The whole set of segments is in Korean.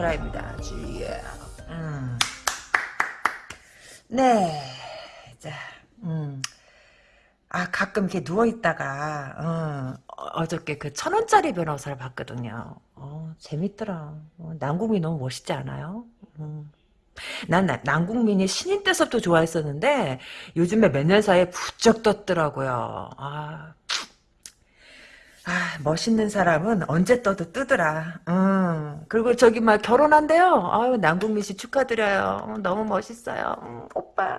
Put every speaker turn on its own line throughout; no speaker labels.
테크니타라입니다. 주예. 음. 네. 자, 음. 아, 가끔 이렇게 누워있다가, 어, 어저께 그 천원짜리 변호사를 봤거든요. 어, 재밌더라. 어, 남궁이 너무 멋있지 않아요? 음. 난 남궁민이 신인 때서부터 좋아했었는데, 요즘에 몇 년 사이에 부쩍 떴더라고요. 아, 아, 멋있는 사람은 언제 떠도 뜨더라. 음. 그리고 저기 막 결혼한대요. 아유, 남궁민 씨 축하드려요. 너무 멋있어요. 음, 오빠.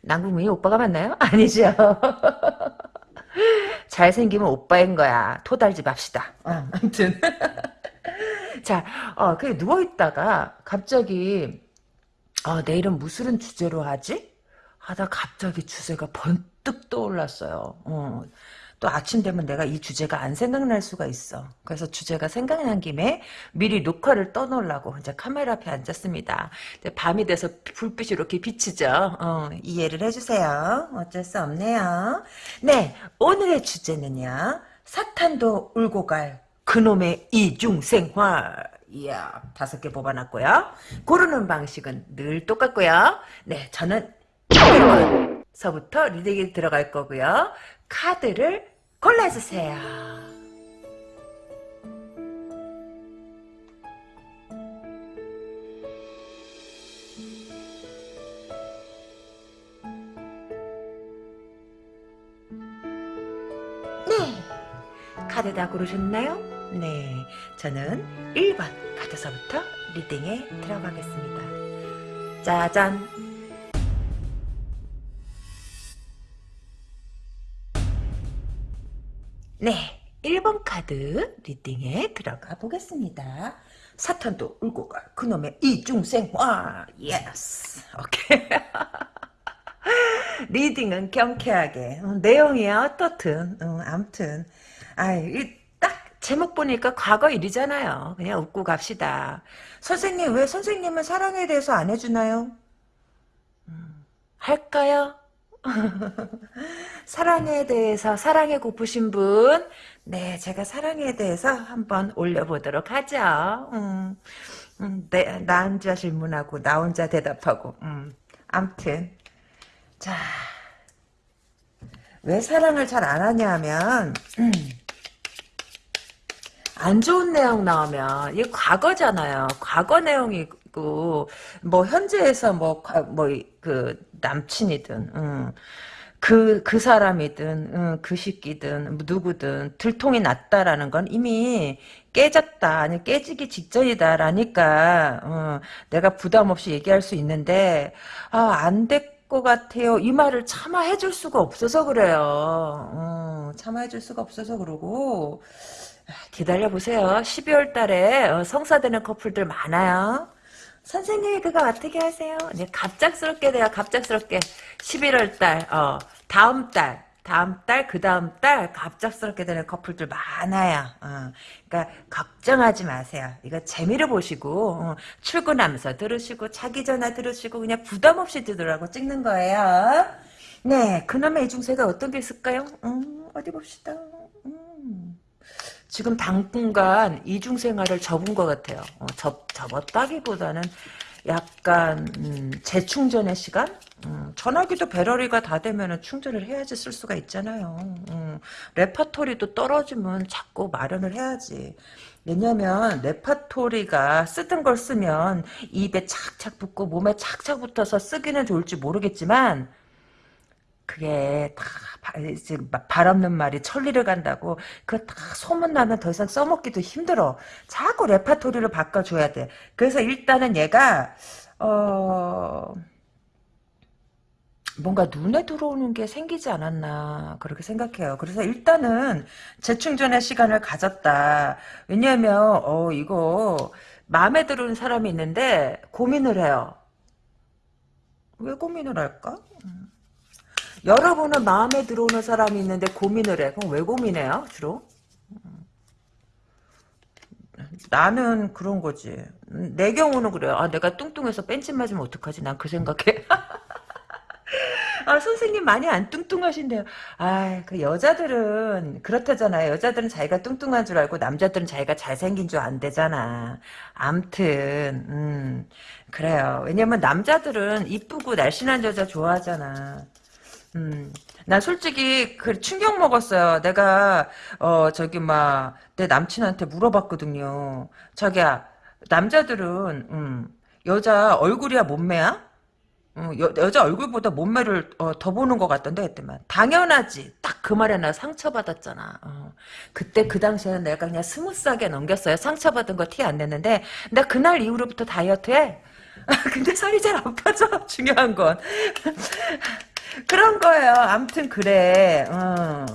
남궁민이 오빠가 맞나요? 아니죠. 잘생기면 오빠인 거야. 토달지 맙시다. 어, 아무튼. 자, 어, 그 누워있다가 갑자기, 어, 내일은 무슨 주제로 하지? 하다 갑자기 주제가 번뜩 떠올랐어요. 어. 또 아침 되면 내가 이 주제가 안 생각날 수가 있어. 그래서 주제가 생각난 김에 미리 녹화를 떠놓으려고 이제 카메라 앞에 앉았습니다. 밤이 돼서 불빛이 이렇게 비치죠. 어, 이해를 해주세요. 어쩔 수 없네요. 네, 오늘의 주제는요. 사탄도 울고 갈 그놈의 이중생활. 이야, 다섯 개 뽑아놨고요. 고르는 방식은 늘 똑같고요. 네, 저는 1번서부터 리딩이 들어갈 거고요. 카드를 골라주세요. 네. 카드 다 고르셨나요? 네. 저는 1번 카드서부터 reading에 들어가겠습니다. 짜잔. 네, 1번 카드 reading에 들어가 보겠습니다. 사탄도 울고 갈 그놈의 이중생활. Yes okay. Reading은 경쾌하게. 어, 내용이 어떻든 어, 암튼. 아딱 제목 보니까 과거 일이잖아요. 그냥 웃고 갑시다. 선생님 왜 선생님은 사랑에 대해서 안 해주나요? 음, 할까요? 사랑에 대해서 사랑에 고프신 분, 네 제가 사랑에 대해서 한번 올려보도록 하죠. 음, 음, 네, 나 혼자 질문하고 나 혼자 대답하고, 음, 암튼 자. 왜 사랑을 잘 안 하냐면 음, 안 좋은 내용 나오면 이게 과거잖아요. 과거 내용이 고 뭐 현재에서 뭐 뭐 그 남친이든 음, 그, 그 사람이든, 음, 그 새끼든, 누구든, 들통이 났다라는 건 이미 깨졌다, 아니, 깨지기 직전이다라니까, 어, 내가 부담 없이 얘기할 수 있는데, 아, 안될것 같아요. 이 말을 참아 해줄 수가 없어서 그래요. 어, 참아 해줄 수가 없어서 그러고, 기다려보세요. 12월 달에 어, 성사되는 커플들 많아요. 선생님 그거 어떻게 하세요? 네, 갑작스럽게 돼요. 갑작스럽게 11월 달, 어, 다음 달, 다음 달, 그 다음 달 갑작스럽게 되는 커플들 많아요. 어, 그러니까 걱정하지 마세요. 이거 재미를 보시고 어, 출근하면서 들으시고 자기 전화 들으시고 그냥 부담 없이 들으라고 찍는 거예요. 네, 그놈의 이중세가 어떤 게 있을까요? 음, 어디 봅시다. 음. 지금 당분간 이중생활을 접은 것 같아요. 어, 접, 접었다기보다는 약간 음, 재충전의 시간? 음, 전화기도 배터리가 다 되면 충전을 해야지 쓸 수가 있잖아요. 음, 레파토리도 떨어지면 자꾸 마련을 해야지. 왜냐면 레파토리가 쓰던 걸 쓰면 입에 착착 붙고 몸에 착착 붙어서 쓰기는 좋을지 모르겠지만 그게 다 발 없는 말이 천리를 간다고 그거 다 소문나면 더 이상 써먹기도 힘들어. 자꾸 레파토리를 바꿔줘야 돼. 그래서 일단은 얘가 어 뭔가 눈에 들어오는 게 생기지 않았나 그렇게 생각해요. 그래서 일단은 재충전의 시간을 가졌다. 왜냐하면 어 이거 마음에 드는 사람이 있는데 고민을 해요. 왜 고민을 할까? 음. 여러분은 마음에 들어오는 사람이 있는데 고민을 해. 그럼 왜 고민해요, 주로? 나는 그런 거지. 내 경우는 그래요. 아, 내가 뚱뚱해서 뺀집 맞으면 어떡하지? 난 그 생각해. 아, 선생님 많이 안 뚱뚱하신데요. 아, 그 여자들은 그렇다잖아요. 여자들은 자기가 뚱뚱한 줄 알고 남자들은 자기가 잘생긴 줄 안 되잖아. 암튼, 음, 그래요. 왜냐면 남자들은 이쁘고 날씬한 여자 좋아하잖아. 음, 나 솔직히 그 충격 먹었어요. 내가 어 저기 막 내 남친한테 물어봤거든요. 자기야, 남자들은 음, 여자 얼굴이야 몸매야? 어, 여, 여자 얼굴보다 몸매를 어, 더 보는 것 같던데 그때만. 당연하지. 딱 그 말에 나 상처받았잖아. 어. 그때 그 당시에는 내가 그냥 스무스하게 넘겼어요. 상처받은 거 티 안 냈는데. 나 그날 이후로부터 다이어트해 근데 살이 잘 안 빠져. 중요한 건 그런 거예요. 아무튼 그래. 어.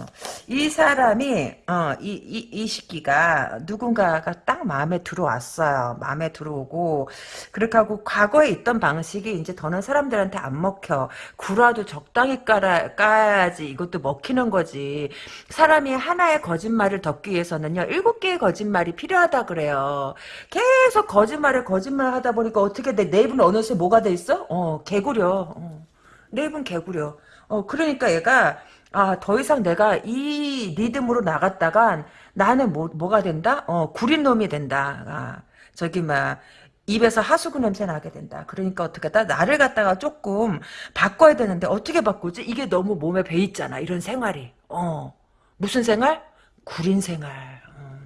이 사람이 어, 이, 이, 이 시기가 누군가가 딱 마음에 들어왔어요. 마음에 들어오고 그렇게 하고 과거에 있던 방식이 이제 더는 사람들한테 안 먹혀. 구라도 적당히 깔아, 까야지 이것도 먹히는 거지. 사람이 하나의 거짓말을 덮기 위해서는요. 일곱 개의 거짓말이 필요하다 그래요. 계속 거짓말에 거짓말 하다 보니까 어떻게 돼? 내 입은 어느새 뭐가 돼 있어? 어, 개구려. 어. 내 입은 개구려. 어, 그러니까 얘가, 아, 더 이상 내가 이 리듬으로 나갔다간 나는 뭐, 뭐가 된다? 어, 구린 놈이 된다. 아, 저기, 막, 입에서 하수구 냄새 나게 된다. 그러니까 어떻게 다 나를 갖다가 조금 바꿔야 되는데 어떻게 바꾸지? 이게 너무 몸에 배 있잖아. 이런 생활이. 어. 무슨 생활? 구린 생활. 어.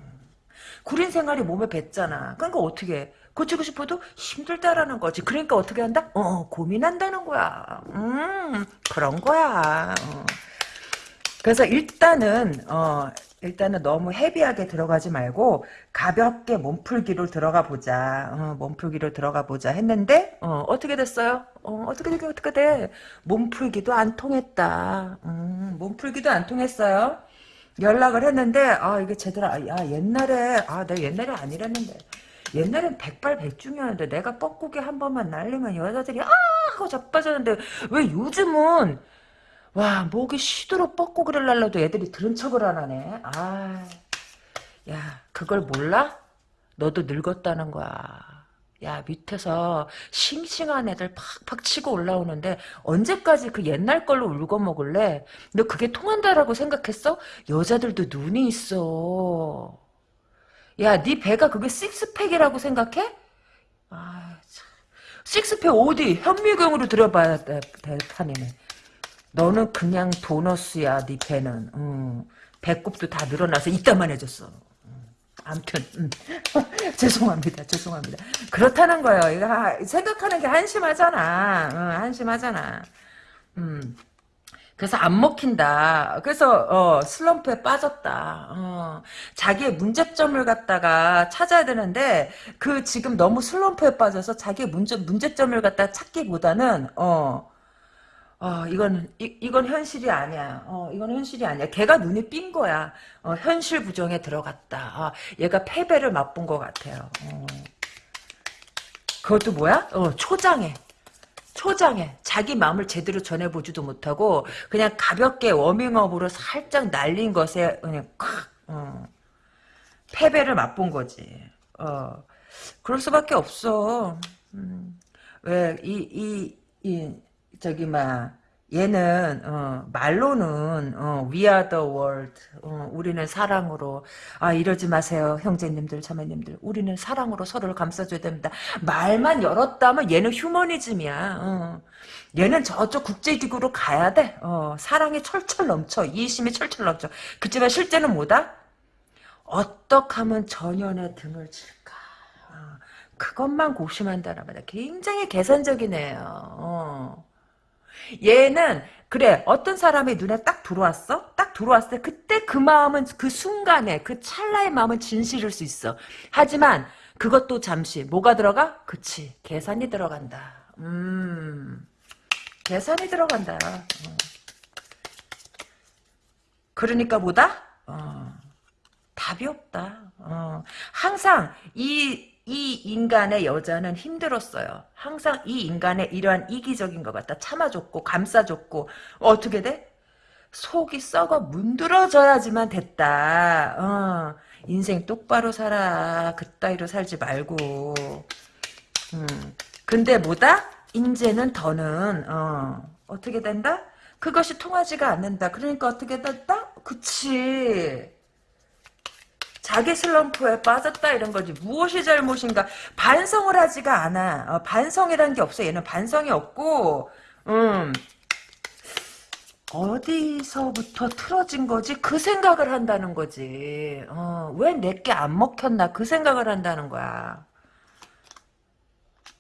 구린 생활이 몸에 뱄잖아. 그러니까 어떻게 해? 고치고 싶어도 힘들다라는 거지. 그러니까 어떻게 한다? 어, 고민한다는 거야. 음, 그런 거야. 어. 그래서 일단은, 어, 일단은 너무 헤비하게 들어가지 말고 가볍게 몸풀기로 들어가 보자. 어, 몸풀기로 들어가 보자 했는데 어, 떻게 됐어요? 어, 떻게 되게 어떻게 돼? 몸풀기도 안 통했다. 음, 몸풀기도 안 통했어요. 연락을 했는데 아 이게 제대로 아, 야 옛날에 아 내가 옛날에 아니랬는데 옛날엔 백발백중이었는데 내가 뻐꾸기 한 번만 날리면 여자들이 아 하고 자빠졌는데 왜 요즘은 와 목이 쉬도록 뻐꾸기를 날려도 애들이 들은 척을 안 하네 아 야 그걸 몰라? 너도 늙었다는 거야 야 밑에서 싱싱한 애들 팍팍 치고 올라오는데 언제까지 그 옛날 걸로 울고 먹을래? 너 그게 통한다라고 생각했어? 여자들도 눈이 있어 야, 네 배가 그게 식스팩이라고 생각해? 아, 참. 식스팩 어디? 현미경으로 들어봐야 돼, 판이네. 너는 그냥 도너스야, 네 배는. 음, 배꼽도 다 늘어나서 이따만 해줬어. 음, 암튼, 음. 죄송합니다, 죄송합니다. 그렇다는 거예요. 이거 생각하는 게 한심하잖아. 응, 한심하잖아. 음. 그래서 안 먹힌다. 그래서 어, 슬럼프에 빠졌다. 어, 자기의 문제점을 갖다가 찾아야 되는데 그 지금 너무 슬럼프에 빠져서 자기의 문제 문제점을 갖다 찾기보다는 어. 어, 이건, 이, 이건 현실이 아니야. 어, 이건 현실이 아니야. 걔가 눈이 삔 거야. 어, 현실 부정에 들어갔다. 어, 얘가 패배를 맛본 것 같아요. 어. 그것도 뭐야? 어, 초장에. 초장에 자기 마음을 제대로 전해보지도 못하고 그냥 가볍게 워밍업으로 살짝 날린 것에 그냥 콱 어. 패배를 맛본 거지. 어. 그럴 수밖에 없어. 음. 왜이 이이 저기 막 얘는 어, 말로는 어, We are the world. 어, 우리는 사랑으로 아 이러지 마세요 형제님들 자매님들 우리는 사랑으로 서로를 감싸줘야 됩니다. 말만 열었다면 얘는 휴머니즘이야. 어. 얘는 저쪽 국제기구로 가야 돼. 어, 사랑이 철철 넘쳐 이심이 철철 넘쳐. 그렇지만 실제는 뭐다? 어떻게 하면 전연의 등을 칠까? 어, 그것만 고심한다는 말이야. 굉장히 계산적이네요. 어. 얘는 그래 어떤 사람이 눈에 딱 들어왔어? 딱 들어왔을 때 그때 그 마음은 그 순간에 그 찰나의 마음은 진실일 수 있어. 하지만 그것도 잠시 뭐가 들어가? 그치 계산이 들어간다. 음 계산이 들어간다. 어. 그러니까 뭐다? 어, 답이 없다. 어, 항상 이 이 인간의 여자는 힘들었어요. 항상 이 인간의 이러한 이기적인 것 같다. 참아줬고 감싸줬고 어떻게 돼? 속이 썩어 문드러져야지만 됐다. 어, 인생 똑바로 살아. 그따위로 살지 말고. 음, 근데 뭐다? 인제는 더는 어, 어떻게 된다? 그것이 통하지가 않는다. 그러니까 어떻게 됐다? 그치. 자기 슬럼프에 빠졌다 이런 거지. 무엇이 잘못인가? 반성을 하지가 않아. 어, 반성이라는 게 없어. 얘는 반성이 없고, 음, 어디서부터 틀어진 거지? 그 생각을 한다는 거지. 어, 왜 내게 안 먹혔나? 그 생각을 한다는 거야.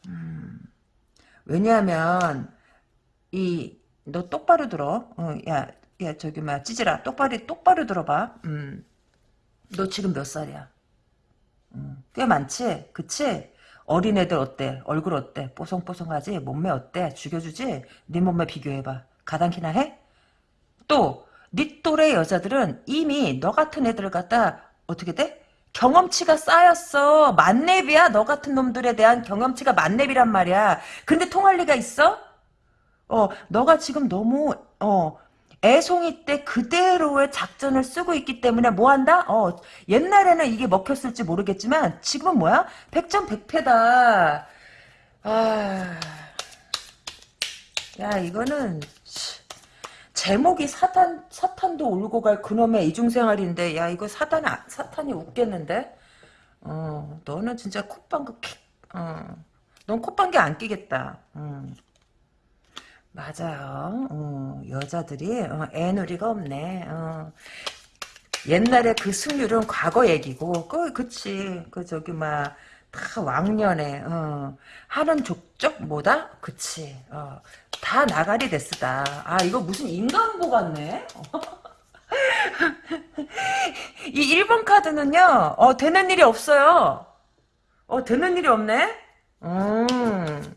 음, 왜냐하면, 이, 너 똑바로 들어. 어, 야, 야, 저기, 막, 찌질아. 똑바로, 똑바로 들어봐. 음, 너 지금 몇 살이야? 음, 꽤 많지? 그치? 어린애들 어때? 얼굴 어때? 뽀송뽀송하지? 몸매 어때? 죽여주지? 네 몸매 비교해봐. 가당키나 해? 또, 네 또래 여자들은 이미 너 같은 애들을 갖다 어떻게 돼? 경험치가 쌓였어. 만렙이야. 너 같은 놈들에 대한 경험치가 만렙이란 말이야. 근데 통할 리가 있어? 어, 너가 지금 너무 어 애송이 때 그대로의 작전을 쓰고 있기 때문에 뭐 한다? 어, 옛날에는 이게 먹혔을지 모르겠지만 지금은 뭐야? 백전백패다. 아, 야 이거는 제목이 사탄 사탄도 울고 갈 그놈의 이중생활인데 야 이거 사탄 사탄이 웃겠는데? 어, 너는 진짜 콧방귀 어, 넌 콧방귀 안 끼겠다. 음. 맞아요. 어, 여자들이 어, 애누리가 없네. 어. 옛날에 그 승률은 과거 얘기고, 그, 그치. 그, 저기, 막, 다 왕년에, 어, 하는 족적 뭐다? 그치. 어, 다 나가리 됐으다. 아, 이거 무슨 인간보 같네? 이 1번 카드는요, 어, 되는 일이 없어요. 어, 되는 일이 없네? 음.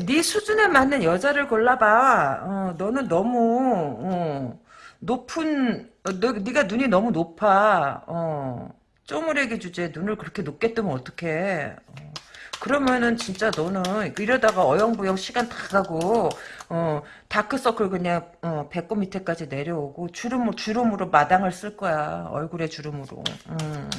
네 수준에 맞는 여자를 골라봐. 어, 너는 너무 어, 높은 어, 너, 네가 눈이 너무 높아. 어, 쪼무레기 주제에 눈을 그렇게 높게 뜨면 어떡해. 어, 그러면은 진짜 너는 이러다가 어영부영 시간 다 가고 어, 다크서클 그냥 어, 배꼽 밑에까지 내려오고 주름, 주름으로 마당을 쓸 거야. 얼굴에 주름으로. 음.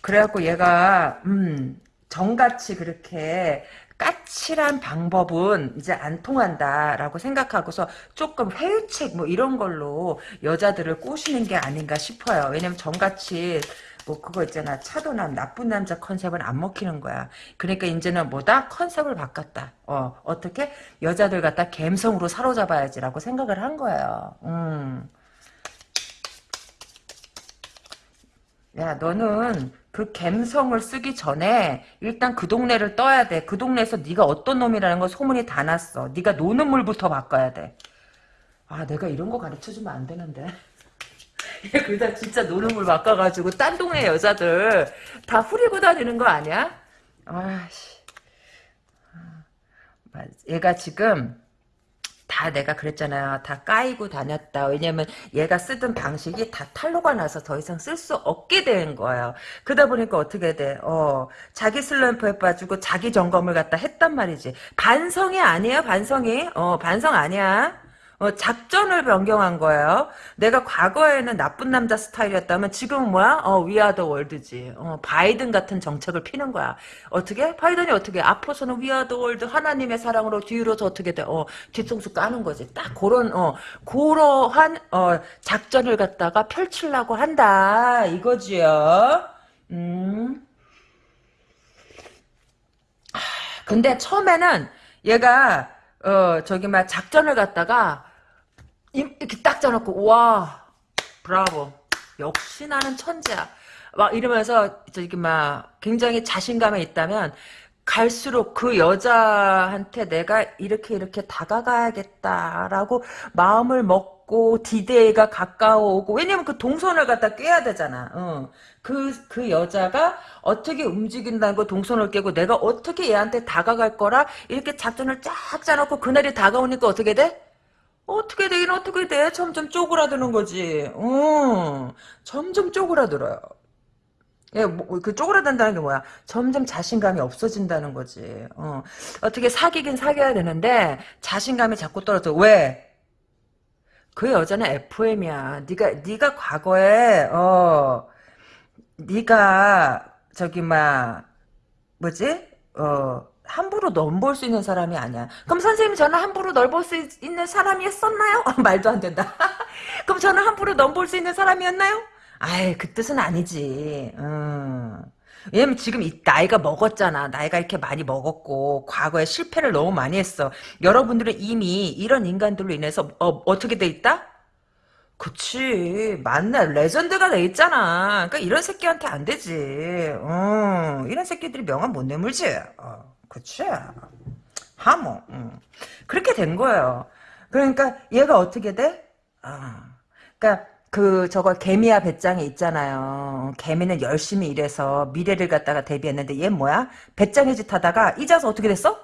그래갖고 얘가 음, 정같이 그렇게 까칠한 방법은 이제 안 통한다라고 생각하고서 조금 회유책 뭐 이런 걸로 여자들을 꼬시는 게 아닌가 싶어요. 왜냐면 정같이 뭐 그거 있잖아 차도남 나쁜 남자 컨셉은 안 먹히는 거야. 그러니까 이제는 뭐다 컨셉을 바꿨다. 어 어떻게 여자들 갖다 갬성으로 사로잡아야지라고 생각을 한 거예요. 음. 야 너는 그 갬성을 쓰기 전에 일단 그 동네를 떠야 돼. 그 동네에서 네가 어떤 놈이라는 거 소문이 다 났어. 네가 노는 물부터 바꿔야 돼. 아 내가 이런 거 가르쳐주면 안 되는데. 그러다 진짜 노는 물 바꿔가지고 딴 동네 여자들 다 후리고 다니는 거 아니야? 아씨. 아, 얘가 지금 다 내가 그랬잖아요. 다 까이고 다녔다. 왜냐면 얘가 쓰던 방식이 다 탄로가 나서 더 이상 쓸 수 없게 된 거예요. 그러다 보니까 어떻게 돼? 어, 자기 슬럼프에 빠지고 자기 점검을 갖다 했단 말이지. 반성이 아니에요, 반성이. 어, 반성 아니야. 어, 작전을 변경한 거예요. 내가 과거에는 나쁜 남자 스타일이었다면 지금은 뭐야? 어, We are the world지. 어, 바이든 같은 정책을 피는 거야. 어떻게? 바이든이 어떻게? 앞으로서는 We are the world 하나님의 사랑으로 뒤로서 어떻게 돼? 어, 뒤통수 까는 거지. 딱 그런 어, 그러한 어, 작전을 갖다가 펼치려고 한다. 이거지요. 음. 근데 처음에는 얘가 어 저기 막 작전을 갖다가 이렇게 딱 짜놓고 와 브라보 역시 나는 천재야 막 이러면서 저기 막 굉장히 자신감에 있다면 갈수록 그 여자한테 내가 이렇게 이렇게 다가가야겠다라고 마음을 먹고 디데이가 가까워오고 왜냐면 그 동선을 갖다 깨야 되잖아. 어. 그, 그 여자가 어떻게 움직인다는 거 동선을 깨고 내가 어떻게 얘한테 다가갈 거라 이렇게 작전을 쫙 짜놓고 그날이 다가오니까 어떻게 돼? 어떻게 되긴 어떻게 돼? 점점 쪼그라드는 거지. 어, 점점 쪼그라들어요. 예, 뭐, 그 쪼그라든다는 게 뭐야? 점점 자신감이 없어진다는 거지. 어, 어떻게 사귀긴 사귀어야 되는데 자신감이 자꾸 떨어져. 왜? 그 여자는 FM이야. 네가 네가 과거에 어 네가 저기 막 뭐지? 어 함부로 넘볼 수 있는 사람이 아니야. 그럼 선생님 저는 함부로 넓을 수 있는 사람이었었나요? 말도 안 된다. 그럼 저는 함부로 넘볼 수 있는 사람이었나요? 아이 그 뜻은 아니지. 음. 왜냐면 지금 이 나이가 먹었잖아. 나이가 이렇게 많이 먹었고 과거에 실패를 너무 많이 했어. 여러분들은 이미 이런 인간들로 인해서 어, 떻게돼 있다? 그치 맞네 레전드가 돼 있잖아 그러니까 이런 새끼한테 안 되지 어, 이런 새끼들이 명함 못 내물지 어, 그치 하모 음. 그렇게 된 거예요 그러니까 얘가 어떻게 돼? 아, 그러니까 그 저거 개미야 배짱이 있잖아요. 개미는 열심히 일해서 미래를 갖다가 대비했는데 얘 뭐야? 배짱이 짓 하다가 잊어서 어떻게 됐어?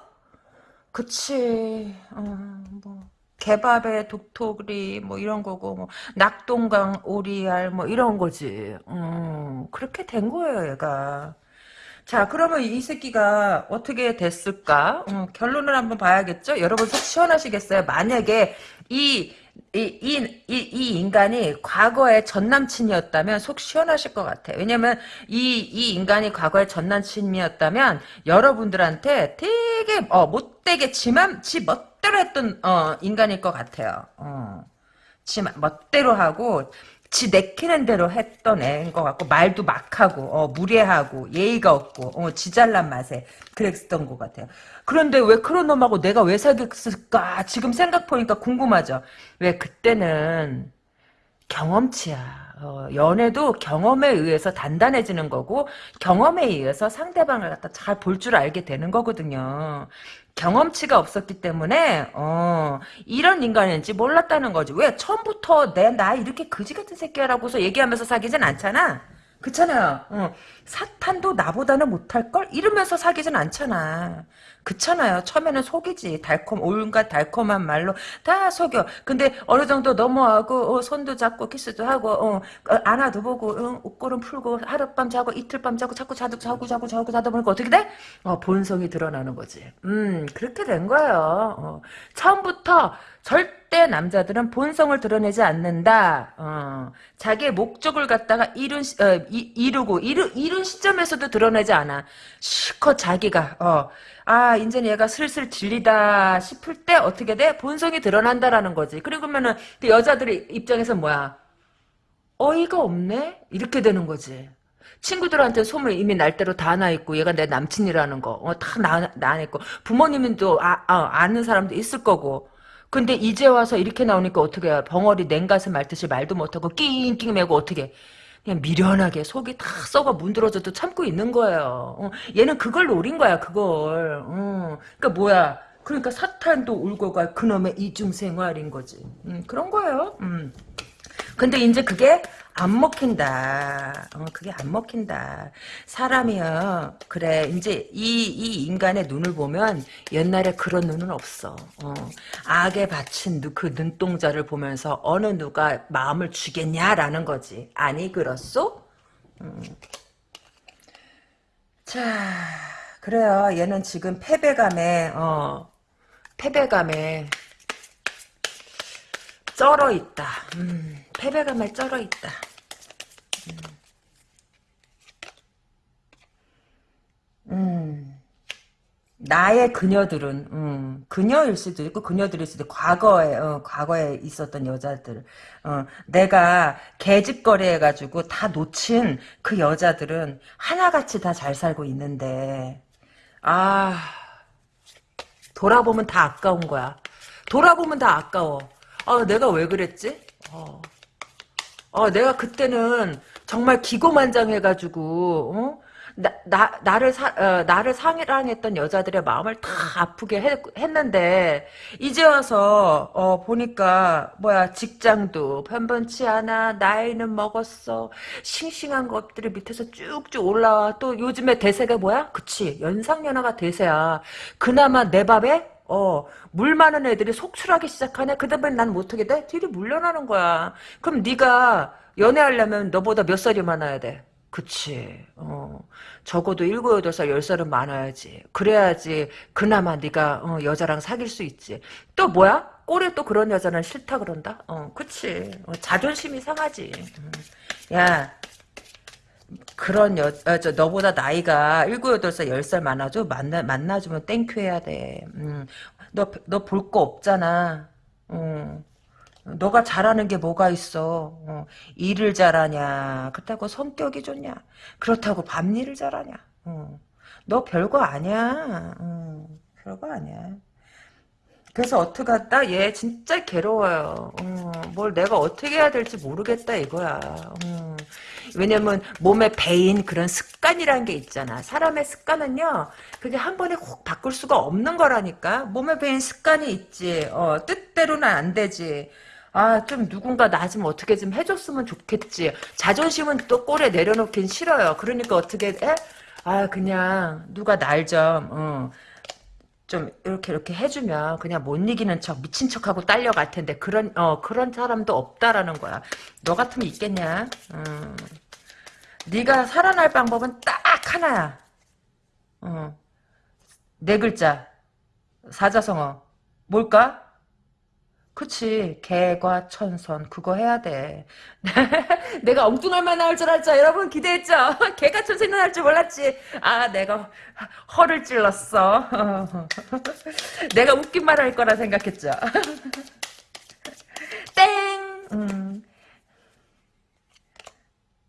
그치. 어, 뭐 개밥에 독토리 뭐 이런 거고 뭐 낙동강 오리알 뭐 이런 거지. 음, 그렇게 된 거예요, 얘가. 자, 그러면 이 새끼가 어떻게 됐을까? 음, 결론을 한번 봐야겠죠? 여러분 속 시원하시겠어요? 만약에 이 이, 이, 이, 이 인간이 과거에 전 남친이었다면 속 시원하실 것 같아. 왜냐면 이, 이 인간이 과거에 전 남친이었다면 여러분들한테 되게, 어, 못되게 지만, 지 멋대로 했던, 어, 인간일 것 같아요. 어. 지 멋대로 하고, 지 내키는 대로 했던 애인 것 같고 말도 막하고 어, 무례하고 예의가 없고 어, 지잘난 맛에 그랬던 것 같아요. 그런데 왜 그런 놈하고 내가 왜 사귀었을까 지금 생각해보니까 궁금하죠. 왜 그때는 경험치야. 어, 연애도 경험에 의해서 단단해지는 거고 경험에 의해서 상대방을 갖다 잘 볼 줄 알게 되는 거거든요. 경험치가 없었기 때문에 어, 이런 인간인지 몰랐다는 거지. 왜 처음부터 내 나 이렇게 그지 같은 새끼야라고서 얘기하면서 사귀진 않잖아. 그렇잖아요. 어. 사탄도 나보다는 못할 걸? 이러면서 사귀진 않잖아. 그렇잖아요. 처음에는 속이지. 달콤, 온갖 달콤한 말로 다 속여. 근데 어느 정도 넘어가고 어, 손도 잡고 키스도 하고 어, 어, 안아도 보고 어, 옷걸음 풀고 하룻밤 자고 이틀밤 자고 자꾸 자도 자고 자고 자고 자다 보니까 어떻게 돼? 어, 본성이 드러나는 거지. 음 그렇게 된 거예요. 어. 처음부터 절 대 남자들은 본성을 드러내지 않는다. 어, 자기의 목적을 갖다가 이룬, 어, 이, 루고 이루, 이룬 시점에서도 드러내지 않아. 실컷 자기가 어, 아 이제 얘가 슬슬 질리다 싶을 때 어떻게 돼? 본성이 드러난다라는 거지. 그러면은 그 여자들의 입장에서 뭐야? 어이가 없네? 이렇게 되는 거지. 친구들한테 소문 이미 날 대로 다 나 있고 얘가 내 남친이라는 거 어, 다 나, 나 있고 부모님은 또 아, 아, 아는 사람도 있을 거고 근데 이제 와서 이렇게 나오니까 어떻게 해 벙어리 냉가슴 말듯이 말도 못하고 낑낑 매고 어떻게 그냥 미련하게 속이 다 썩어 문드러져도 참고 있는 거예요. 어, 얘는 그걸 노린 거야, 그걸. 어, 그러니까 뭐야. 그러니까 사탄도 울고 갈 그놈의 이중생활인 거지. 음, 그런 거예요. 음. 근데 이제 그게 안 먹힌다. 어, 그게 안 먹힌다. 사람이요. 그래. 이제 이, 이 인간의 눈을 보면 옛날에 그런 눈은 없어. 어. 악에 바친 그 눈동자를 보면서 어느 누가 마음을 주겠냐라는 거지. 아니, 그렇소? 음. 자, 그래요. 얘는 지금 패배감에, 어, 패배감에 쩔어 있다. 음, 패배감에 쩔어 있다. 음. 음. 나의 그녀들은 음, 그녀일 수도 있고 그녀들일 수도 있고 과거에 어, 과거에 있었던 여자들 어, 내가 개집거리 해가지고 다 놓친 그 여자들은 하나같이 다 잘 살고 있는데 아 돌아보면 다 아까운 거야 돌아보면 다 아까워 아, 내가 왜 그랬지? 어. 어, 내가 그때는 정말 기고만장해가지고, 어? 나, 나, 나를 사, 어, 나를 사랑했던 여자들의 마음을 다 아프게 했, 했는데, 이제 와서, 어, 보니까, 뭐야, 직장도 편번치 않아, 나이는 먹었어, 싱싱한 것들이 밑에서 쭉쭉 올라와, 또 요즘에 대세가 뭐야? 그치, 연상연하가 대세야. 그나마 내 밥에 어, 물 많은 애들이 속출하기 시작하네? 그 다음에 난 못하게 돼? 뒤로 물러나는 거야. 그럼 네가 연애하려면 너보다 몇 살이 많아야 돼? 그치. 어, 적어도 일곱, 여덟 살, 열 살은 많아야지. 그래야지 그나마 네가 어, 여자랑 사귈 수 있지. 또 뭐야? 꼴에 또 그런 여자는 싫다 그런다? 어, 그치. 어, 자존심이 상하지. 음. 야, 그런 여, 아, 저, 너보다 나이가 7, 8살, 10살 많아도 만나, 만나주면 thank you 해야 돼. 음, 너, 너 볼 거 없잖아. 음. 너가 잘하는 게 뭐가 있어? 어, 일을 잘하냐? 그렇다고 성격이 좋냐? 그렇다고 밤일을 잘하냐? 어, 너 별거 아니야. 어, 별거 아니야. 그래서 어떡하다? 얘 진짜 괴로워요. 어, 뭘 내가 어떻게 해야 될지 모르겠다 이거야. 어. 왜냐면 몸에 배인 그런 습관이라는 게 있잖아. 사람의 습관은요. 그게 한 번에 콕 바꿀 수가 없는 거라니까. 몸에 배인 습관이 있지. 어, 뜻대로는 안 되지. 아, 좀 누군가 나 좀 어떻게 좀 해줬으면 좋겠지. 자존심은 또 꼴에 내려놓긴 싫어요. 그러니까 어떻게 해? 아, 그냥 누가 날 좀, 어. 좀 이렇게 이렇게 해주면 그냥 못 이기는 척 미친 척하고 딸려갈 텐데 그런 어 그런 사람도 없다라는 거야. 너 같으면 있겠냐? 음. 네가 살아날 방법은 딱 하나야. 어. 네 글자 사자성어 뭘까? 그치. 개과 천선 그거 해야 돼. 내가 엉뚱할 만한 할 줄 알죠? 여러분 기대했죠? 개과천선은 할줄 몰랐지? 아 내가 허를 찔렀어. 내가 웃긴 말 할 거라 생각했죠? 땡! 음.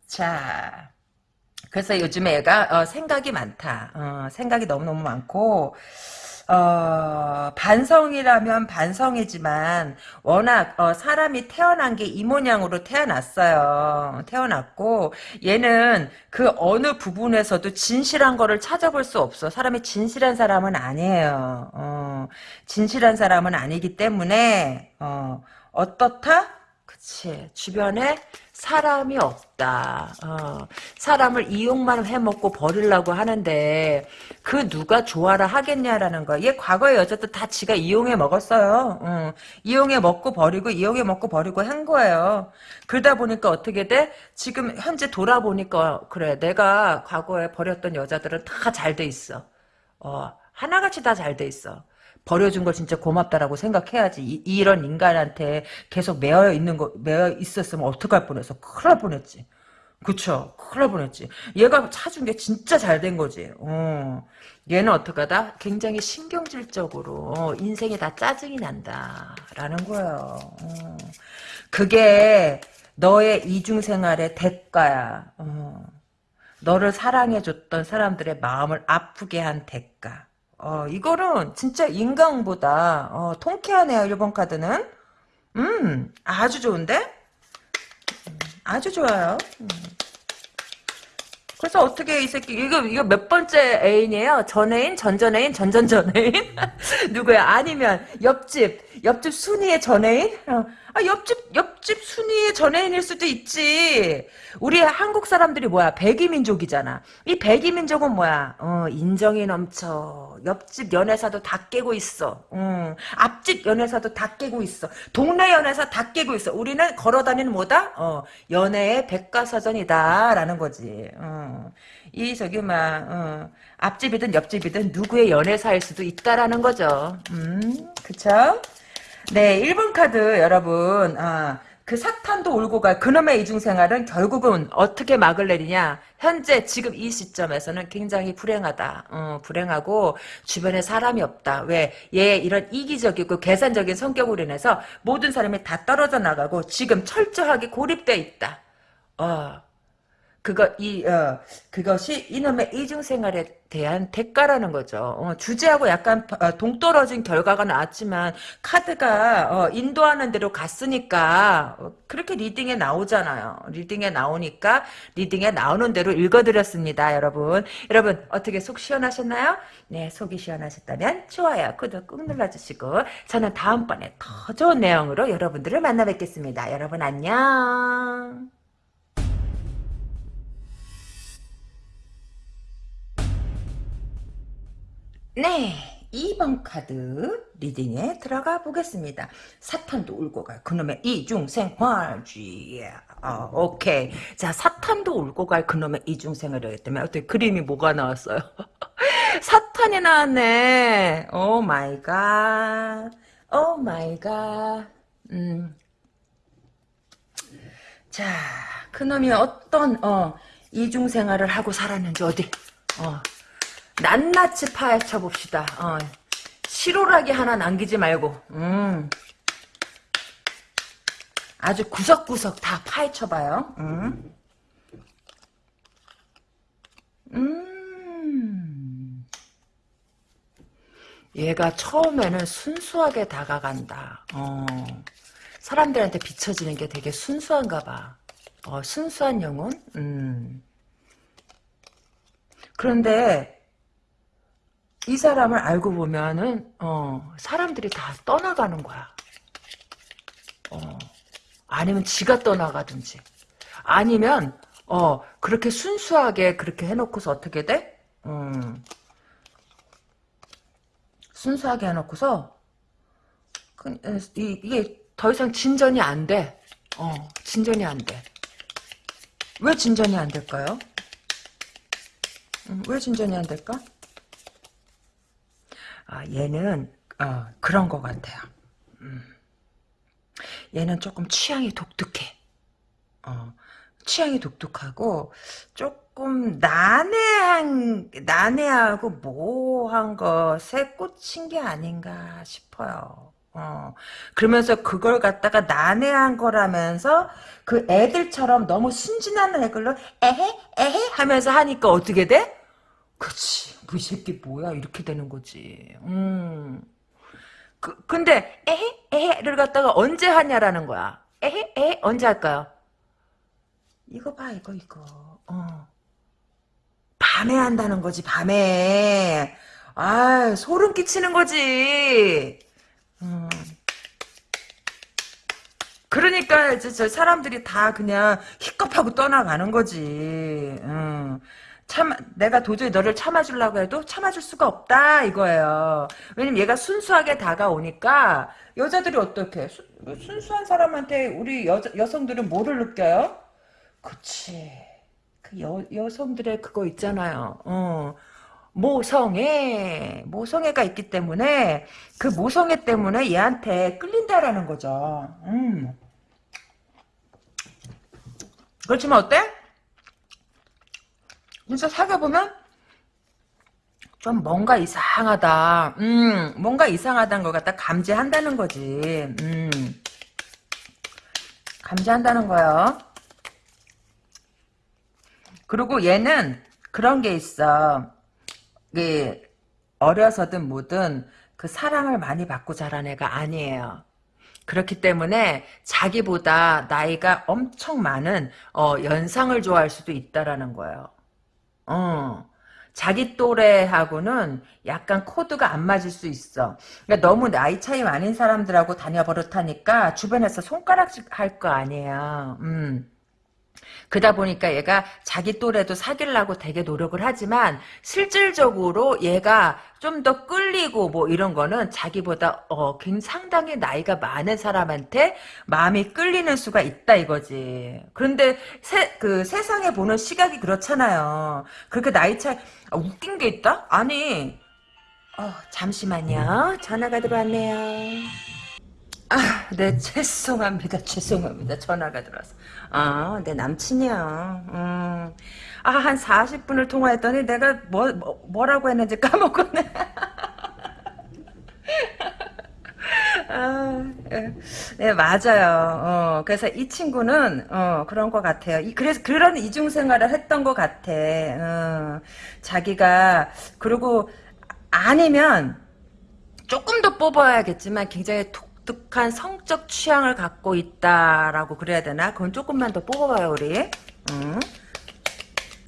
자, 그래서 요즘에 애가 어, 생각이 많다. 어, 생각이 너무너무 많고 어, 반성이라면 반성이지만 워낙 어, 사람이 태어난 게 이 모양으로 태어났어요. 태어났고 얘는 그 어느 부분에서도 진실한 거를 찾아볼 수 없어. 사람이 진실한 사람은 아니에요. 어, 진실한 사람은 아니기 때문에 어, 어떻다? 그치 주변에 사람이 없다. 어, 사람을 이용만 해먹고 버리려고 하는데 그 누가 좋아라 하겠냐라는 거야. 얘 과거의 여자도 다 지가 이용해 먹었어요. 어, 이용해 먹고 버리고 이용해 먹고 버리고 한 거예요. 그러다 보니까 어떻게 돼? 지금 현재 돌아보니까 그래 내가 과거에 버렸던 여자들은 다 잘 돼 있어. 어, 하나같이 다 잘 돼 있어. 버려준 걸 진짜 고맙다라고 생각해야지. 이, 런 인간한테 계속 매여 있는 거, 매여 있었으면 어떡할 뻔했어. 큰일 날 뻔했지. 그쵸. 큰일 날 뻔했지. 얘가 찾은 게 진짜 잘 된 거지. 어. 얘는 어떡하다? 굉장히 신경질적으로, 어, 인생에 다 짜증이 난다. 라는 거예요. 어. 그게 너의 이중생활의 대가야. 어. 너를 사랑해줬던 사람들의 마음을 아프게 한 대가. 어, 이거는 진짜 인강보다 어, 통쾌하네요. 1번 카드는. 음, 아주 좋은데? 음, 아주 좋아요. 음. 그래서 어떻게 이 새끼 이거 이거 몇 번째 애인이에요? 전애인, 전전애인, 전전전애인? 누구야? 아니면 옆집 옆집 순이의 전애인? 어. 아, 옆집, 옆집 순위의 전애인일 수도 있지. 우리 한국 사람들이 뭐야? 백이민족이잖아. 이 백이민족은 뭐야? 어, 인정이 넘쳐. 옆집 연애사도 다 깨고 있어. 음, 앞집 연애사도 다 깨고 있어. 동네 연애사 다 깨고 있어. 우리는 걸어다니는 뭐다? 어, 연애의 백과사전이다. 라는 거지. 어, 이, 저기, 막, 어, 앞집이든 옆집이든 누구의 연애사일 수도 있다라는 거죠. 음, 그쵸? 네, 1번 카드 여러분. 아, 그 사탄도 울고 갈 그놈의 이중생활은 결국은 어떻게 막을 내리냐. 현재 지금 이 시점에서는 굉장히 불행하다. 어, 불행하고 주변에 사람이 없다. 왜? 얘 이런 이기적이고 계산적인 성격으로 인해서 모든 사람이 다 떨어져 나가고 지금 철저하게 고립돼 있다. 어, 그거 이 어, 그것이 이놈의 이중 생활에 대한 대가라는 거죠. 어, 주제하고 약간 어, 동떨어진 결과가 나왔지만 카드가 어, 인도하는 대로 갔으니까 어, 그렇게 reading에 나오잖아요. Reading에 나오니까 reading에 나오는 대로 읽어드렸습니다, 여러분. 여러분 어떻게 속 시원하셨나요? 네, 속이 시원하셨다면 좋아요, 구독 꾹 눌러주시고 저는 다음번에 더 좋은 내용으로 여러분들을 만나 뵙겠습니다. 여러분 안녕. 네. 2번 카드 리딩에 들어가 보겠습니다. 사탄도 울고 갈 그놈의 이중생활쥐. 아, 오케이. 자, 사탄도 울고 갈 그놈의 이중생활이기 때문에 어떻게 그림이 뭐가 나왔어요? 사탄이 나왔네. Oh my god. Oh my god. 음. 자, 그놈이 어떤 어 이중 생활을 하고 살았는지 어디 어 낱낱이 파헤쳐 봅시다. 어, 실오라기 하나 남기지 말고 음. 아주 구석구석 다 파헤쳐 봐요. 음. 음. 얘가 처음에는 순수하게 다가간다. 어. 사람들한테 비춰지는 게 되게 순수한가 봐. 어, 순수한 영혼? 음. 그런데 이 사람을 알고 보면은 어, 사람들이 다 떠나가는 거야. 어. 아니면 지가 떠나가든지. 아니면 어 그렇게 순수하게 그렇게 해놓고서 어떻게 돼? 음. 순수하게 해놓고서 그, 이, 이게 더 이상 진전이 안 돼. 어 진전이 안 돼. 왜 진전이 안 될까요? 음, 왜 진전이 안 될까? 아 얘는 어, 그런 것 같아요. 음. 얘는 조금 취향이 독특해. 어, 취향이 독특하고 조금 난해한 난해하고 모호한 것에 꽂힌 게 아닌가 싶어요. 어, 그러면서 그걸 갖다가 난해한 거라면서 그 애들처럼 너무 순진한 애걸로 에헤 에헤 하면서 하니까 어떻게 돼? 그치 그 새끼 뭐야 이렇게 되는 거지. 음. 그, 근데 에헤 에헤를 갖다가 언제 하냐라는 거야. 에헤 에헤 언제 할까요? 이거 봐 이거 이거. 어. 밤에 한다는 거지 밤에. 아 소름 끼치는 거지. 음. 그러니까 이제 저 사람들이 다 그냥 히껍하고 떠나가는 거지. 음. 참 내가 도저히 너를 참아주려고 해도 참아줄 수가 없다 이거예요. 왜냐면 얘가 순수하게 다가오니까 여자들이 어떻게 수, 순수한 사람한테 우리 여, 여성들은 뭐를 느껴요? 그치. 그 여, 여성들의 그거 있잖아요. 어. 모성애, 모성애가 있기 때문에 그 모성애 때문에 얘한테 끌린다라는 거죠. 음. 그렇지만 어때? 진짜 사귀어보면 좀 뭔가 이상하다. 음, 뭔가 이상하다는 걸 갖다 감지한다는 거지. 음. 감지한다는 거요. 그리고 얘는 그런 게 있어. 그 어려서든 뭐든 그 사랑을 많이 받고 자란 애가 아니에요. 그렇기 때문에 자기보다 나이가 엄청 많은 어, 연상을 좋아할 수도 있다라는 거예요. 어. 자기 또래하고는 약간 코드가 안 맞을 수 있어. 그러니까 너무 나이 차이 많은 사람들하고 다녀 버릇하니까 주변에서 손가락질 할 거 아니에요. 음. 그러다 보니까 얘가 자기 또래도 사귀려고 되게 노력을 하지만 실질적으로 얘가 좀 더 끌리고 뭐 이런 거는 자기보다 어 상당히 나이가 많은 사람한테 마음이 끌리는 수가 있다 이거지. 그런데 세, 그 세상에 보는 시각이 그렇잖아요. 그렇게 나이 차이 아, 웃긴 게 있다? 아니 어, 잠시만요. 전화가 들어왔네요. 아, 네, 죄송합니다. 죄송합니다. 전화가 들어와서. 아, 내 남친이야. 음. 아, 한 40분을 통화했더니 내가 뭐, 뭐 라고 했는지 까먹었네. 아, 예. 네, 맞아요. 어, 그래서 이 친구는, 어, 그런 것 같아요. 이, 그래서 그런 이중생활을 했던 것 같아. 어, 자기가, 그리고, 아니면, 조금 더 뽑아야겠지만, 굉장히 톡 독특한 성적 취향을 갖고 있다라고 그래야 되나? 그건 조금만 더 뽑아봐요, 우리. 음.